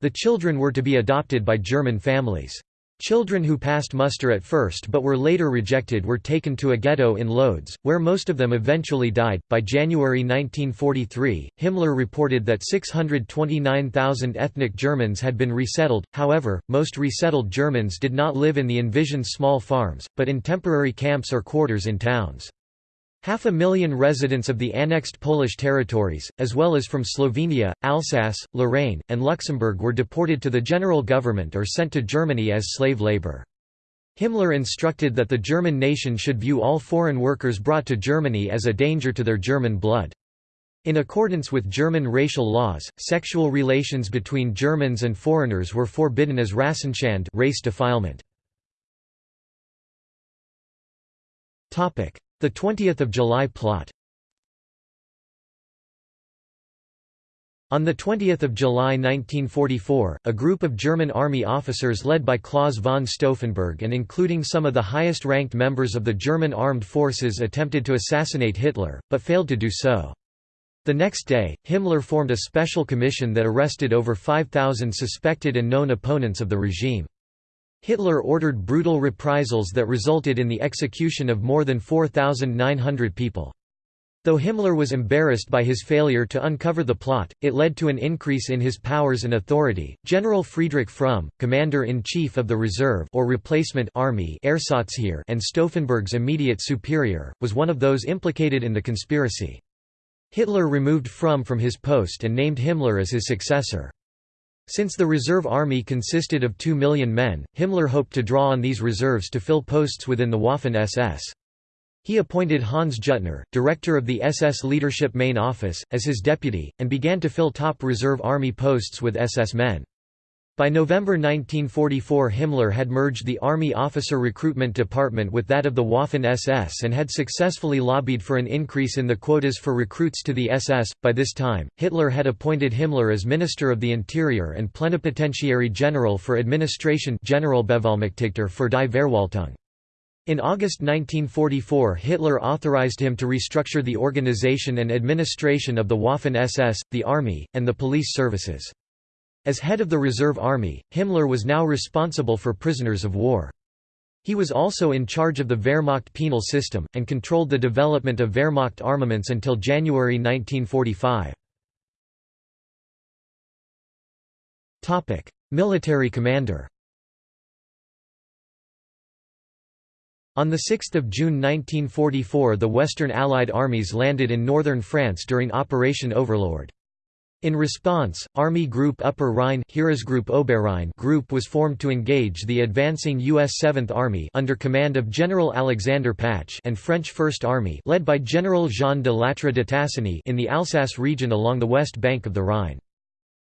The children were to be adopted by German families. Children who passed muster at first but were later rejected were taken to a ghetto in Lodz, where most of them eventually died. By January 1943, Himmler reported that 629,000 ethnic Germans had been resettled, however, most resettled Germans did not live in the envisioned small farms, but in temporary camps or quarters in towns. Half a million residents of the annexed Polish territories, as well as from Slovenia, Alsace, Lorraine, and Luxembourg were deported to the general government or sent to Germany as slave labor. Himmler instructed that the German nation should view all foreign workers brought to Germany as a danger to their German blood. In accordance with German racial laws, sexual relations between Germans and foreigners were forbidden as Rassenschand race defilement. The 20th of July plot On 20 July 1944, a group of German army officers led by Claus von Stauffenberg and including some of the highest-ranked members of the German armed forces attempted to assassinate Hitler, but failed to do so. The next day, Himmler formed a special commission that arrested over 5,000 suspected and known opponents of the regime. Hitler ordered brutal reprisals that resulted in the execution of more than 4,900 people. Though Himmler was embarrassed by his failure to uncover the plot, it led to an increase in his powers and authority. General Friedrich Fromm, commander-in-chief of the reserve or replacement army and Stauffenberg's immediate superior, was one of those implicated in the conspiracy. Hitler removed Fromm from his post and named Himmler as his successor. Since the reserve army consisted of 2 million men, Himmler hoped to draw on these reserves to fill posts within the Waffen-SS. He appointed Hans Juttner, director of the SS Leadership Main Office, as his deputy, and began to fill top reserve army posts with SS men. By November 1944 Himmler had merged the Army Officer Recruitment Department with that of the Waffen-SS and had successfully lobbied for an increase in the quotas for recruits to the SS. By this time, Hitler had appointed Himmler as Minister of the Interior and Plenipotentiary General for Administration Generalbevollmächtigter für die Verwaltung. In August 1944 Hitler authorized him to restructure the organization and administration of the Waffen-SS, the army, and the police services. As head of the reserve army, Himmler was now responsible for prisoners of war. He was also in charge of the Wehrmacht penal system, and controlled the development of Wehrmacht armaments until January 1945. Military commander On 6 June 1944 the Western Allied armies landed in northern France during Operation Overlord. In response, Army Group Upper Rhine Heeresgruppe Oberrhein Group was formed to engage the advancing U.S. 7th Army under command of General Alexander Patch and French First Army led by General Jean de Lattre de Tassigny in the Alsace region along the west bank of the Rhine.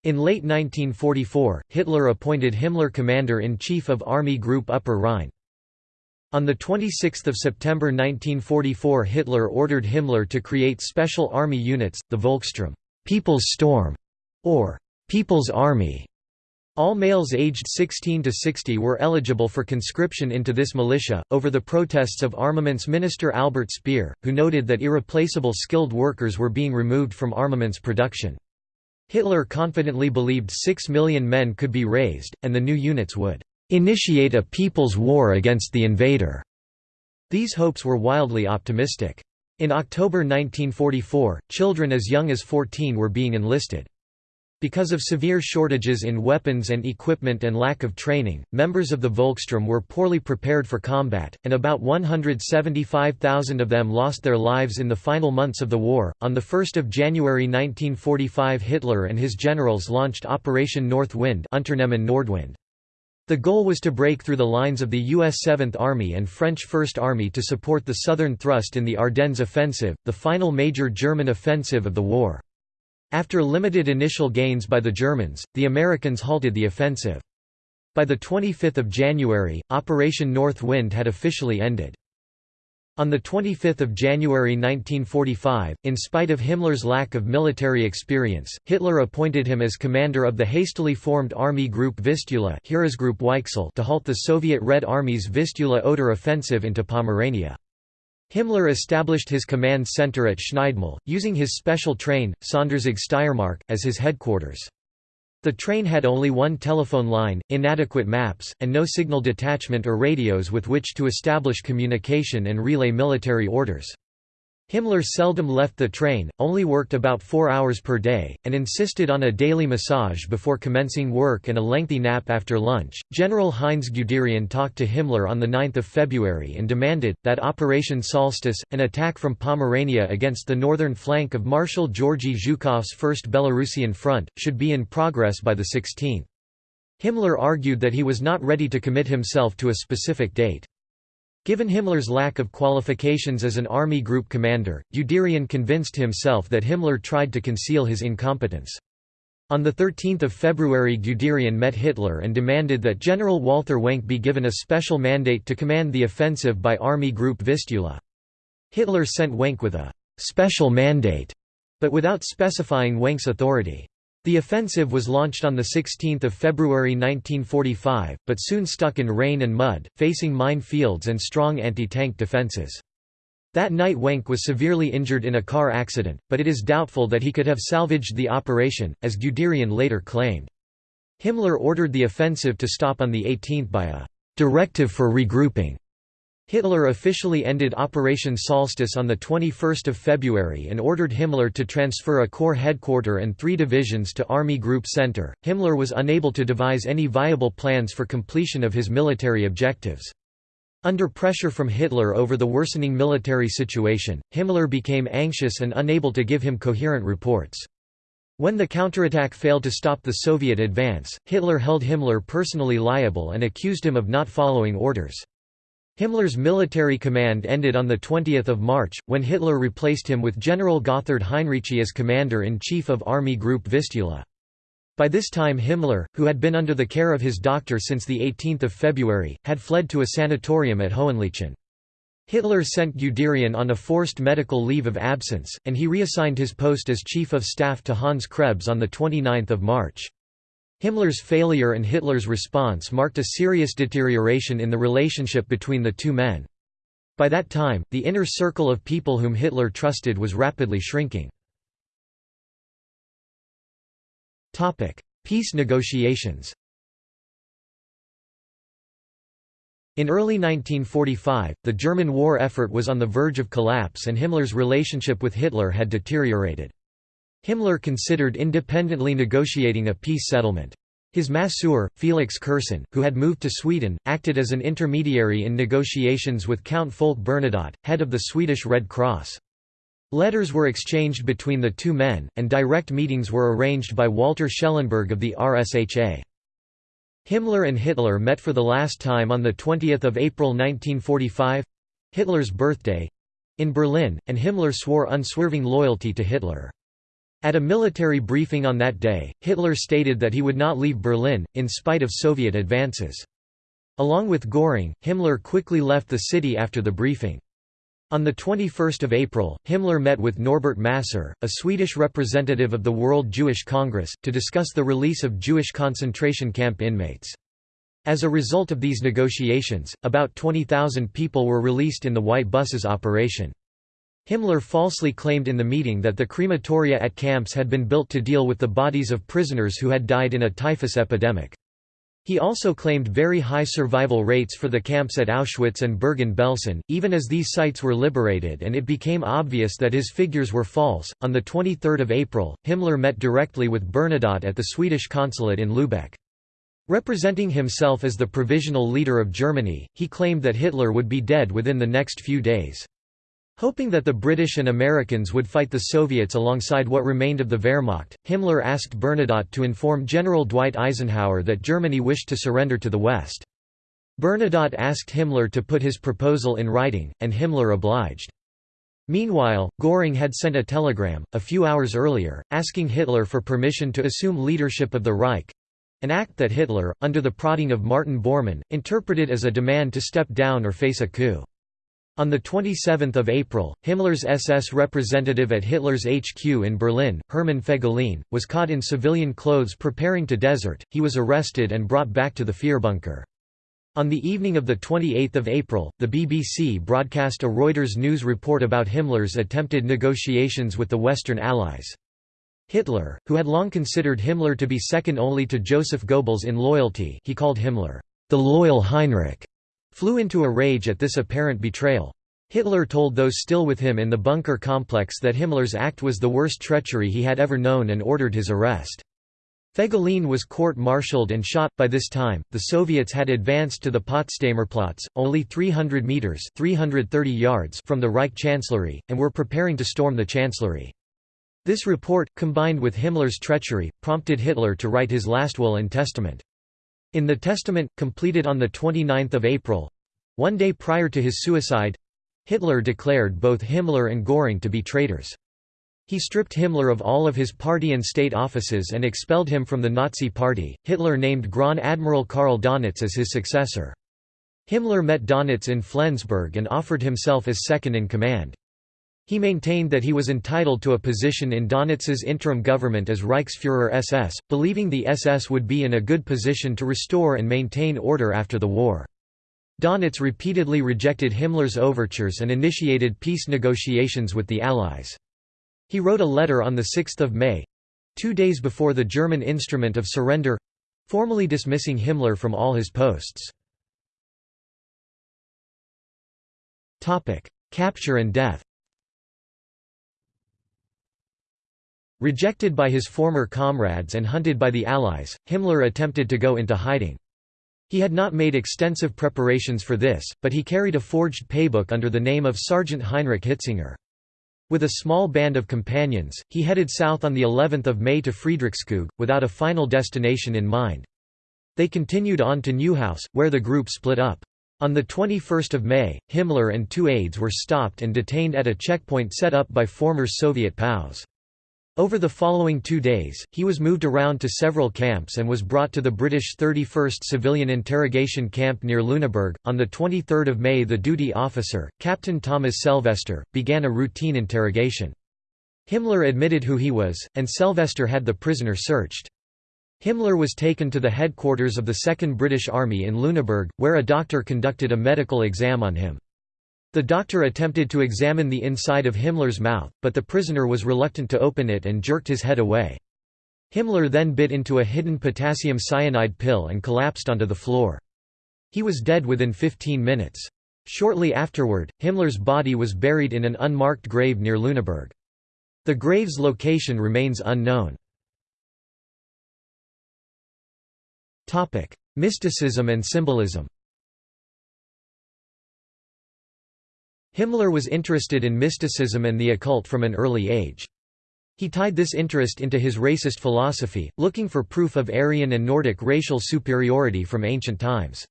In late 1944, Hitler appointed Himmler Commander-in-Chief of Army Group Upper Rhine. On 26 September 1944 Hitler ordered Himmler to create special army units, the Volkssturm People's Storm, or People's Army. All males aged 16 to 60 were eligible for conscription into this militia, over the protests of Armaments Minister Albert Speer, who noted that irreplaceable skilled workers were being removed from armaments production. Hitler confidently believed 6 million men could be raised, and the new units would "...initiate a people's war against the invader." These hopes were wildly optimistic. In October 1944, children as young as 14 were being enlisted. Because of severe shortages in weapons and equipment and lack of training, members of the Volkssturm were poorly prepared for combat, and about 175,000 of them lost their lives in the final months of the war. On the 1st of January 1945, Hitler and his generals launched Operation North Wind, Nordwind. The goal was to break through the lines of the U.S. 7th Army and French First Army to support the southern thrust in the Ardennes offensive, the final major German offensive of the war. After limited initial gains by the Germans, the Americans halted the offensive. By 25 January, Operation North Wind had officially ended. On 25 January 1945, in spite of Himmler's lack of military experience, Hitler appointed him as commander of the hastily formed Army Group Vistula to halt the Soviet Red Army's Vistula-Oder offensive into Pomerania. Himmler established his command center at Schneidemühl, using his special train, Sonderzug Steiermark, as his headquarters. The train had only one telephone line, inadequate maps, and no signal detachment or radios with which to establish communication and relay military orders. Himmler seldom left the train, only worked about four hours per day, and insisted on a daily massage before commencing work and a lengthy nap after lunch. General Heinz Guderian talked to Himmler on 9 February and demanded, that Operation Solstice, an attack from Pomerania against the northern flank of Marshal Georgy Zhukov's First Belarusian Front, should be in progress by the 16th. Himmler argued that he was not ready to commit himself to a specific date. Given Himmler's lack of qualifications as an army group commander, Guderian convinced himself that Himmler tried to conceal his incompetence. On 13 February Guderian met Hitler and demanded that General Walther Wenck be given a special mandate to command the offensive by Army Group Vistula. Hitler sent Wenck with a «special mandate», but without specifying Wenck's authority. The offensive was launched on 16 February 1945, but soon stuck in rain and mud, facing mine fields and strong anti-tank defenses. That night Wenck was severely injured in a car accident, but it is doubtful that he could have salvaged the operation, as Guderian later claimed. Himmler ordered the offensive to stop on the 18th by a «directive for regrouping» Hitler officially ended Operation Solstice on 21 February and ordered Himmler to transfer a corps headquarter and three divisions to Army Group Center. Himmler was unable to devise any viable plans for completion of his military objectives. Under pressure from Hitler over the worsening military situation, Himmler became anxious and unable to give him coherent reports. When the counterattack failed to stop the Soviet advance, Hitler held Himmler personally liable and accused him of not following orders. Himmler's military command ended on 20 March, when Hitler replaced him with General Gotthard Heinrici as commander-in-chief of Army Group Vistula. By this time Himmler, who had been under the care of his doctor since 18 February, had fled to a sanatorium at Hohenlychen. Hitler sent Guderian on a forced medical leave of absence, and he reassigned his post as Chief of Staff to Hans Krebs on 29 March. Himmler's failure and Hitler's response marked a serious deterioration in the relationship between the two men. By that time, the inner circle of people whom Hitler trusted was rapidly shrinking. Peace negotiations In early 1945, the German war effort was on the verge of collapse and Himmler's relationship with Hitler had deteriorated. Himmler considered independently negotiating a peace settlement. His masseur, Felix Kersten, who had moved to Sweden, acted as an intermediary in negotiations with Count Folke Bernadotte, head of the Swedish Red Cross. Letters were exchanged between the two men, and direct meetings were arranged by Walter Schellenberg of the RSHA. Himmler and Hitler met for the last time on 20 April 1945—Hitler's birthday—in Berlin, and Himmler swore unswerving loyalty to Hitler. At a military briefing on that day, Hitler stated that he would not leave Berlin, in spite of Soviet advances. Along with Göring, Himmler quickly left the city after the briefing. On 21 April, Himmler met with Norbert Masur, a Swedish representative of the World Jewish Congress, to discuss the release of Jewish concentration camp inmates. As a result of these negotiations, about 20,000 people were released in the White Buses operation. Himmler falsely claimed in the meeting that the crematoria at camps had been built to deal with the bodies of prisoners who had died in a typhus epidemic. He also claimed very high survival rates for the camps at Auschwitz and Bergen-Belsen, even as these sites were liberated and it became obvious that his figures were false. On the 23rd of April, Himmler met directly with Bernadotte at the Swedish consulate in Lübeck. Representing himself as the provisional leader of Germany, he claimed that Hitler would be dead within the next few days. Hoping that the British and Americans would fight the Soviets alongside what remained of the Wehrmacht, Himmler asked Bernadotte to inform General Dwight Eisenhower that Germany wished to surrender to the West. Bernadotte asked Himmler to put his proposal in writing, and Himmler obliged. Meanwhile, Göring had sent a telegram, a few hours earlier, asking Hitler for permission to assume leadership of the Reich—an act that Hitler, under the prodding of Martin Bormann, interpreted as a demand to step down or face a coup. On 27 April, Himmler's SS representative at Hitler's HQ in Berlin, Hermann Fegelein, was caught in civilian clothes preparing to desert, he was arrested and brought back to the Führerbunker. On the evening of 28 April, the BBC broadcast a Reuters news report about Himmler's attempted negotiations with the Western Allies. Hitler, who had long considered Himmler to be second only to Joseph Goebbels in loyalty he called Himmler, the loyal Heinrich, flew into a rage at this apparent betrayal. Hitler told those still with him in the bunker complex that Himmler's act was the worst treachery he had ever known and ordered his arrest. Fegelein was court-martialed and shot. By this time, the Soviets had advanced to the Potsdamerplatz, only 300 meters (330 yards) from the Reich Chancellery, and were preparing to storm the chancellery. This report, combined with Himmler's treachery, prompted Hitler to write his last will and testament. In the testament, completed on 29 April—one day prior to his suicide—Hitler declared both Himmler and Göring to be traitors. He stripped Himmler of all of his party and state offices and expelled him from the Nazi Party. Hitler named Grand Admiral Karl Dönitz as his successor. Himmler met Dönitz in Flensburg and offered himself as second in command. He maintained that he was entitled to a position in Dönitz's interim government as Reichsfuhrer SS, believing the SS would be in a good position to restore and maintain order after the war. Dönitz repeatedly rejected Himmler's overtures and initiated peace negotiations with the Allies. He wrote a letter on 6 May—two days before the German instrument of surrender—formally dismissing Himmler from all his posts. Capture and death Rejected by his former comrades and hunted by the Allies, Himmler attempted to go into hiding. He had not made extensive preparations for this, but he carried a forged paybook under the name of Sergeant Heinrich Hitzinger. With a small band of companions, he headed south on the 11th of May to Friedrichskoog, without a final destination in mind. They continued on to Neuhaus, where the group split up. On 21 May, Himmler and two aides were stopped and detained at a checkpoint set up by former Soviet POWs. Over the following two days, he was moved around to several camps and was brought to the British 31st Civilian Interrogation Camp near Lüneburg. On 23 May, the duty officer, Captain Thomas Selvester, began a routine interrogation. Himmler admitted who he was, and Selvester had the prisoner searched. Himmler was taken to the headquarters of the 2nd British Army in Lüneburg, where a doctor conducted a medical exam on him. The doctor attempted to examine the inside of Himmler's mouth, but the prisoner was reluctant to open it and jerked his head away. Himmler then bit into a hidden potassium cyanide pill and collapsed onto the floor. He was dead within 15 minutes. Shortly afterward, Himmler's body was buried in an unmarked grave near Lüneburg. The grave's location remains unknown. Mysticism and symbolism Himmler was interested in mysticism and the occult from an early age. He tied this interest into his racist philosophy, looking for proof of Aryan and Nordic racial superiority from ancient times.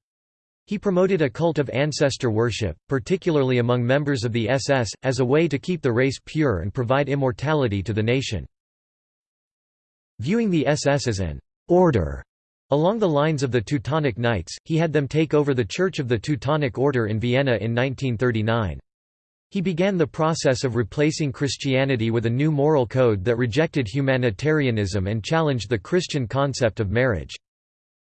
He promoted a cult of ancestor worship, particularly among members of the SS, as a way to keep the race pure and provide immortality to the nation. Viewing the SS as an order along the lines of the Teutonic Knights, he had them take over the Church of the Teutonic Order in Vienna in 1939. He began the process of replacing Christianity with a new moral code that rejected humanitarianism and challenged the Christian concept of marriage.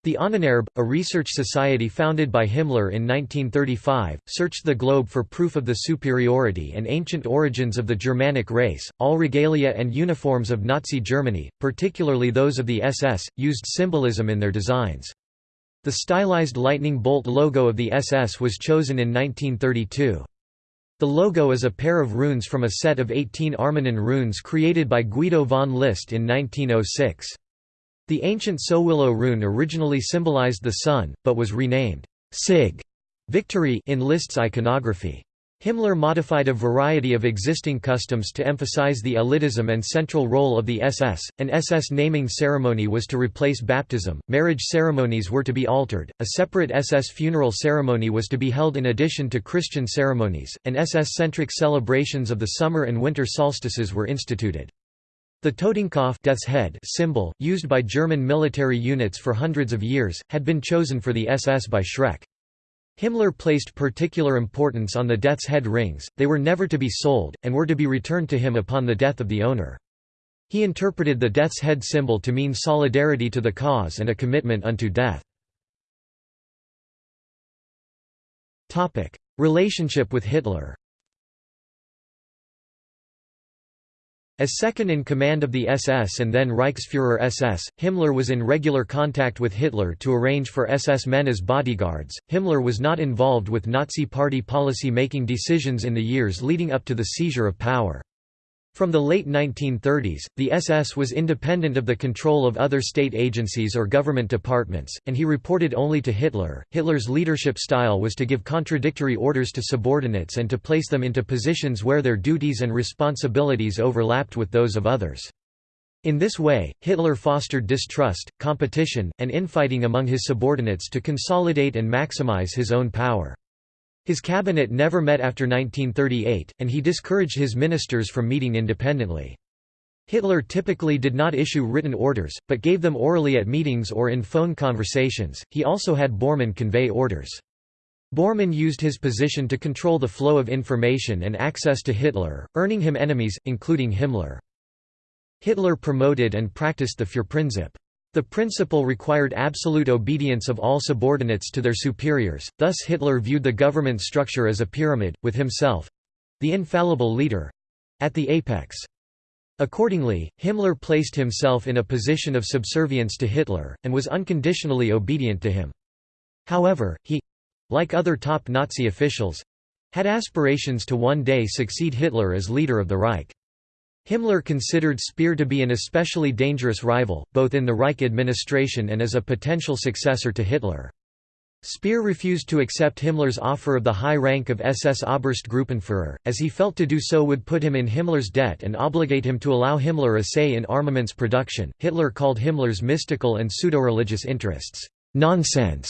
The Ahnenerbe, a research society founded by Himmler in 1935, searched the globe for proof of the superiority and ancient origins of the Germanic race. All regalia and uniforms of Nazi Germany, particularly those of the SS, used symbolism in their designs. The stylized lightning bolt logo of the SS was chosen in 1932. The logo is a pair of runes from a set of 18 Armanen runes created by Guido von List in 1906. The ancient Sowilo rune originally symbolized the sun, but was renamed Sig victory in List's iconography. Himmler modified a variety of existing customs to emphasize the elitism and central role of the SS. An SS naming ceremony was to replace baptism, marriage ceremonies were to be altered, a separate SS funeral ceremony was to be held in addition to Christian ceremonies, and SS-centric celebrations of the summer and winter solstices were instituted. The Totenkopf death's head symbol, used by German military units for hundreds of years, had been chosen for the SS by Schreck. Himmler placed particular importance on the death's head rings, they were never to be sold, and were to be returned to him upon the death of the owner. He interpreted the death's head symbol to mean solidarity to the cause and a commitment unto death. Relationship with Hitler As second-in-command of the SS and then Reichsfuhrer SS, Himmler was in regular contact with Hitler to arrange for SS men as bodyguards. Himmler was not involved with Nazi Party policy-making decisions in the years leading up to the seizure of power. From the late 1930s, the SS was independent of the control of other state agencies or government departments, and he reported only to Hitler. Hitler's leadership style was to give contradictory orders to subordinates and to place them into positions where their duties and responsibilities overlapped with those of others. In this way, Hitler fostered distrust, competition, and infighting among his subordinates to consolidate and maximize his own power. His cabinet never met after 1938, and he discouraged his ministers from meeting independently. Hitler typically did not issue written orders, but gave them orally at meetings or in phone conversations. He also had Bormann convey orders. Bormann used his position to control the flow of information and access to Hitler, earning him enemies, including Himmler. Hitler promoted and practiced the Führerprinzip. The principle required absolute obedience of all subordinates to their superiors, thus Hitler viewed the government structure as a pyramid, with himself—the infallible leader—at the apex. Accordingly, Himmler placed himself in a position of subservience to Hitler, and was unconditionally obedient to him. However, he—like other top Nazi officials—had aspirations to one day succeed Hitler as leader of the Reich. Himmler considered Speer to be an especially dangerous rival, both in the Reich administration and as a potential successor to Hitler. Speer refused to accept Himmler's offer of the high rank of SS Oberstgruppenführer, as he felt to do so would put him in Himmler's debt and obligate him to allow Himmler a say in armaments production. Hitler called Himmler's mystical and pseudo-religious interests nonsense.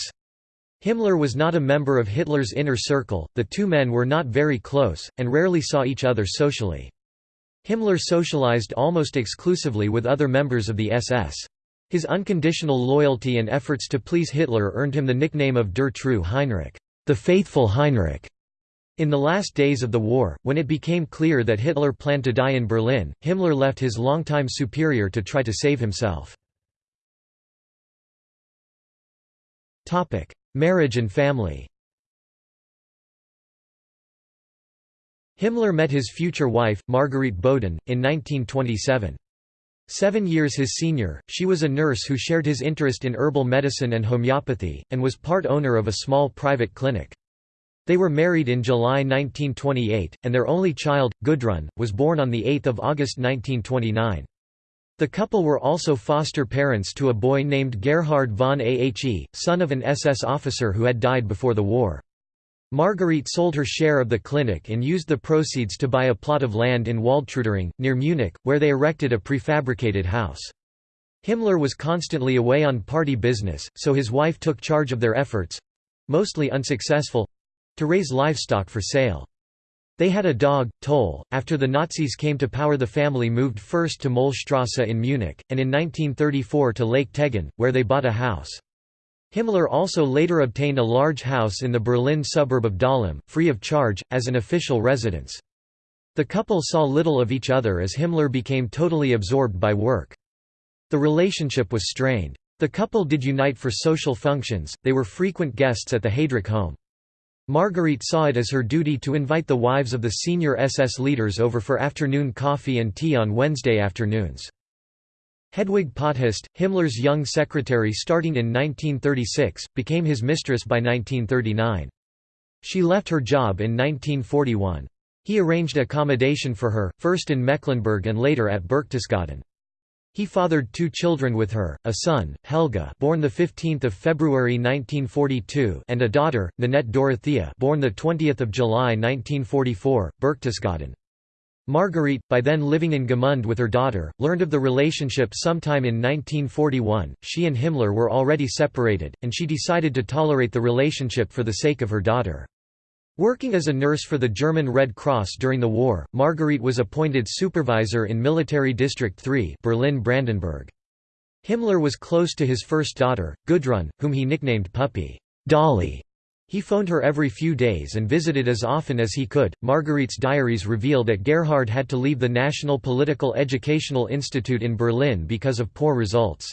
Himmler was not a member of Hitler's inner circle, the two men were not very close, and rarely saw each other socially. Himmler socialized almost exclusively with other members of the SS. His unconditional loyalty and efforts to please Hitler earned him the nickname of Der treue Heinrich, the faithful Heinrich. In the last days of the war, when it became clear that Hitler planned to die in Berlin, Himmler left his longtime superior to try to save himself. Marriage and family Himmler met his future wife, Marguerite Boden, in 1927. Seven years his senior, she was a nurse who shared his interest in herbal medicine and homeopathy, and was part owner of a small private clinic. They were married in July 1928, and their only child, Gudrun, was born on 8 August 1929. The couple were also foster parents to a boy named Gerhard von Ahe, son of an SS officer who had died before the war. Marguerite sold her share of the clinic and used the proceeds to buy a plot of land in Waldtrudering, near Munich, where they erected a prefabricated house. Himmler was constantly away on party business, so his wife took charge of their efforts—mostly unsuccessful—to raise livestock for sale. They had a dog, Toll. After the Nazis came to power the family moved first to Mollstrasse in Munich, and in 1934 to Lake Tegern, where they bought a house. Himmler also later obtained a large house in the Berlin suburb of Dahlem, free of charge, as an official residence. The couple saw little of each other as Himmler became totally absorbed by work. The relationship was strained. The couple did unite for social functions, they were frequent guests at the Heydrich home. Marguerite saw it as her duty to invite the wives of the senior SS leaders over for afternoon coffee and tea on Wednesday afternoons. Hedwig Potthast, Himmler's young secretary starting in 1936, became his mistress by 1939. She left her job in 1941. He arranged accommodation for her, first in Mecklenburg and later at Berchtesgaden. He fathered two children with her, a son, Helge born 15 February 1942 and a daughter, Nanette Dorothea born 20 July 1944, Berchtesgaden. Marguerite, by then living in Gmund with her daughter, learned of the relationship sometime in 1941. She and Himmler were already separated, and she decided to tolerate the relationship for the sake of her daughter. Working as a nurse for the German Red Cross during the war, Marguerite was appointed supervisor in Military District 3 Berlin-Brandenburg. Himmler was close to his first daughter, Gudrun, whom he nicknamed Puppy Dolly. He phoned her every few days and visited as often as he could. Margarete's diaries reveal that Gerhard had to leave the National Political Educational Institute in Berlin because of poor results.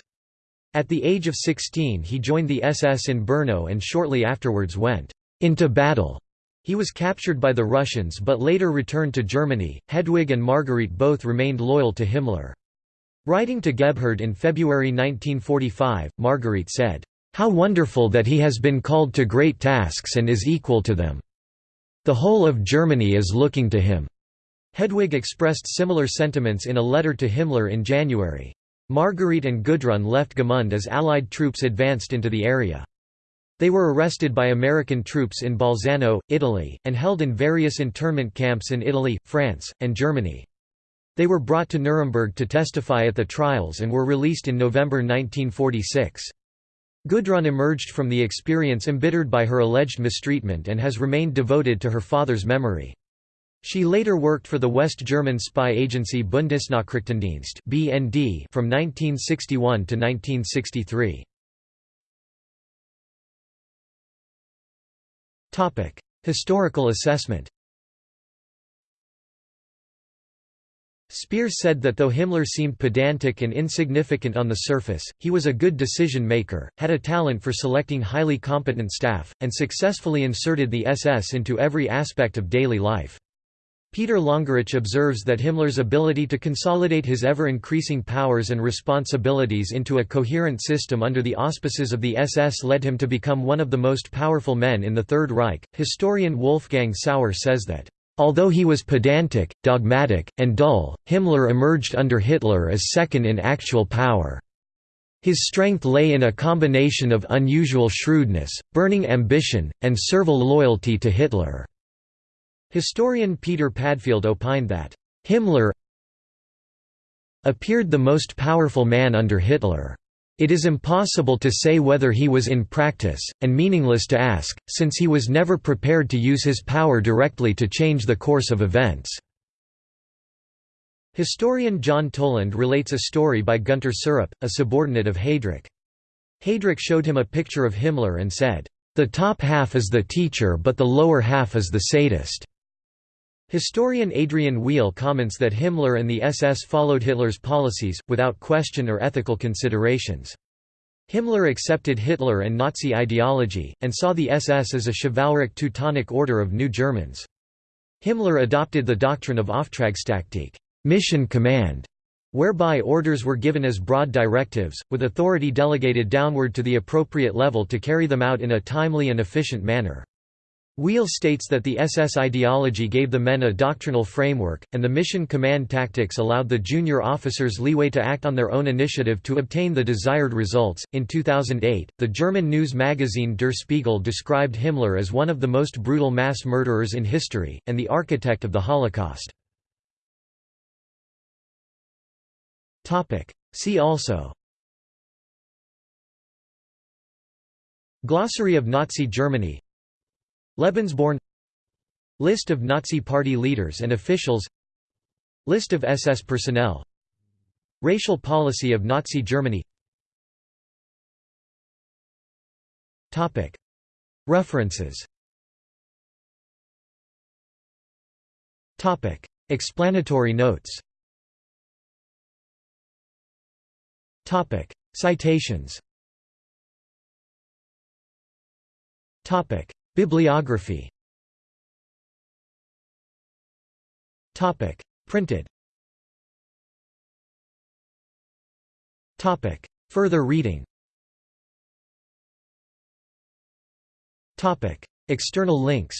At the age of 16 he joined the SS in Brno and shortly afterwards went into battle. He was captured by the Russians but later returned to Germany. Hedwig and Margarete both remained loyal to Himmler. Writing to Gebhard in February 1945, Marguerite said, how wonderful that he has been called to great tasks and is equal to them. The whole of Germany is looking to him." Hedwig expressed similar sentiments in a letter to Himmler in January. Margarete and Gudrun left Gmund as Allied troops advanced into the area. They were arrested by American troops in Bolzano, Italy, and held in various internment camps in Italy, France, and Germany. They were brought to Nuremberg to testify at the trials and were released in November 1946. Gudrun emerged from the experience embittered by her alleged mistreatment and has remained devoted to her father's memory. She later worked for the West German spy agency Bundesnachrichtendienst (BND) from 1961 to 1963. Topic: Historical assessment. Speer said that though Himmler seemed pedantic and insignificant on the surface, he was a good decision-maker, had a talent for selecting highly competent staff, and successfully inserted the SS into every aspect of daily life. Peter Longerich observes that Himmler's ability to consolidate his ever-increasing powers and responsibilities into a coherent system under the auspices of the SS led him to become one of the most powerful men in the Third Reich. Historian Wolfgang Sauer says that Although he was pedantic, dogmatic, and dull, Himmler emerged under Hitler as second in actual power. His strength lay in a combination of unusual shrewdness, burning ambition, and servile loyalty to Hitler. Historian Peter Padfield opined that, Himmler appeared the most powerful man under Hitler. It is impossible to say whether he was in practice, and meaningless to ask, since he was never prepared to use his power directly to change the course of events. Historian John Toland relates a story by Gunter Syrup, a subordinate of Heydrich. Heydrich showed him a picture of Himmler and said, "'The top half is the teacher but the lower half is the sadist.' Historian Adrian Weale comments that Himmler and the SS followed Hitler's policies, without question or ethical considerations. Himmler accepted Hitler and Nazi ideology, and saw the SS as a chivalric Teutonic order of new Germans. Himmler adopted the doctrine of Auftragstaktik mission command", whereby orders were given as broad directives, with authority delegated downward to the appropriate level to carry them out in a timely and efficient manner. Weale states that the SS ideology gave the men a doctrinal framework, and the mission command tactics allowed the junior officers leeway to act on their own initiative to obtain the desired results. In 2008, the German news magazine Der Spiegel described Himmler as one of the most brutal mass murderers in history, and the architect of the Holocaust. See also Glossary of Nazi Germany Lebensborn List of Nazi Party leaders and officials List of SS personnel Racial policy of Nazi Germany. References. Explanatory notes. Citations Bibliography. Topic. Printed. Topic. Further reading. Topic. External links.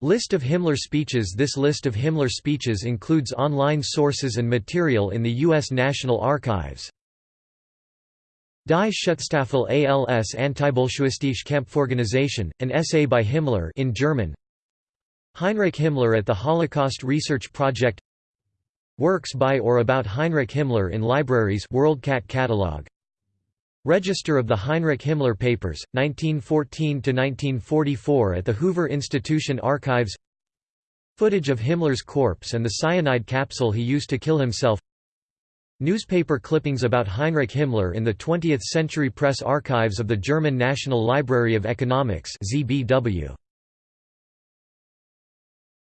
List of Himmler speeches. This list of Himmler speeches includes online sources and material in the U.S. National Archives. Die Schutzstaffel als Antibolschewistische Kampforganisation, an essay by Himmler in German. Heinrich Himmler at the Holocaust Research Project. Works by or about Heinrich Himmler in libraries WorldCat catalog. Register of the Heinrich Himmler Papers, 1914–1944 at the Hoover Institution Archives. Footage of Himmler's corpse and the cyanide capsule he used to kill himself Newspaper clippings about Heinrich Himmler in the 20th Century Press Archives of the German National Library of Economics ZBW.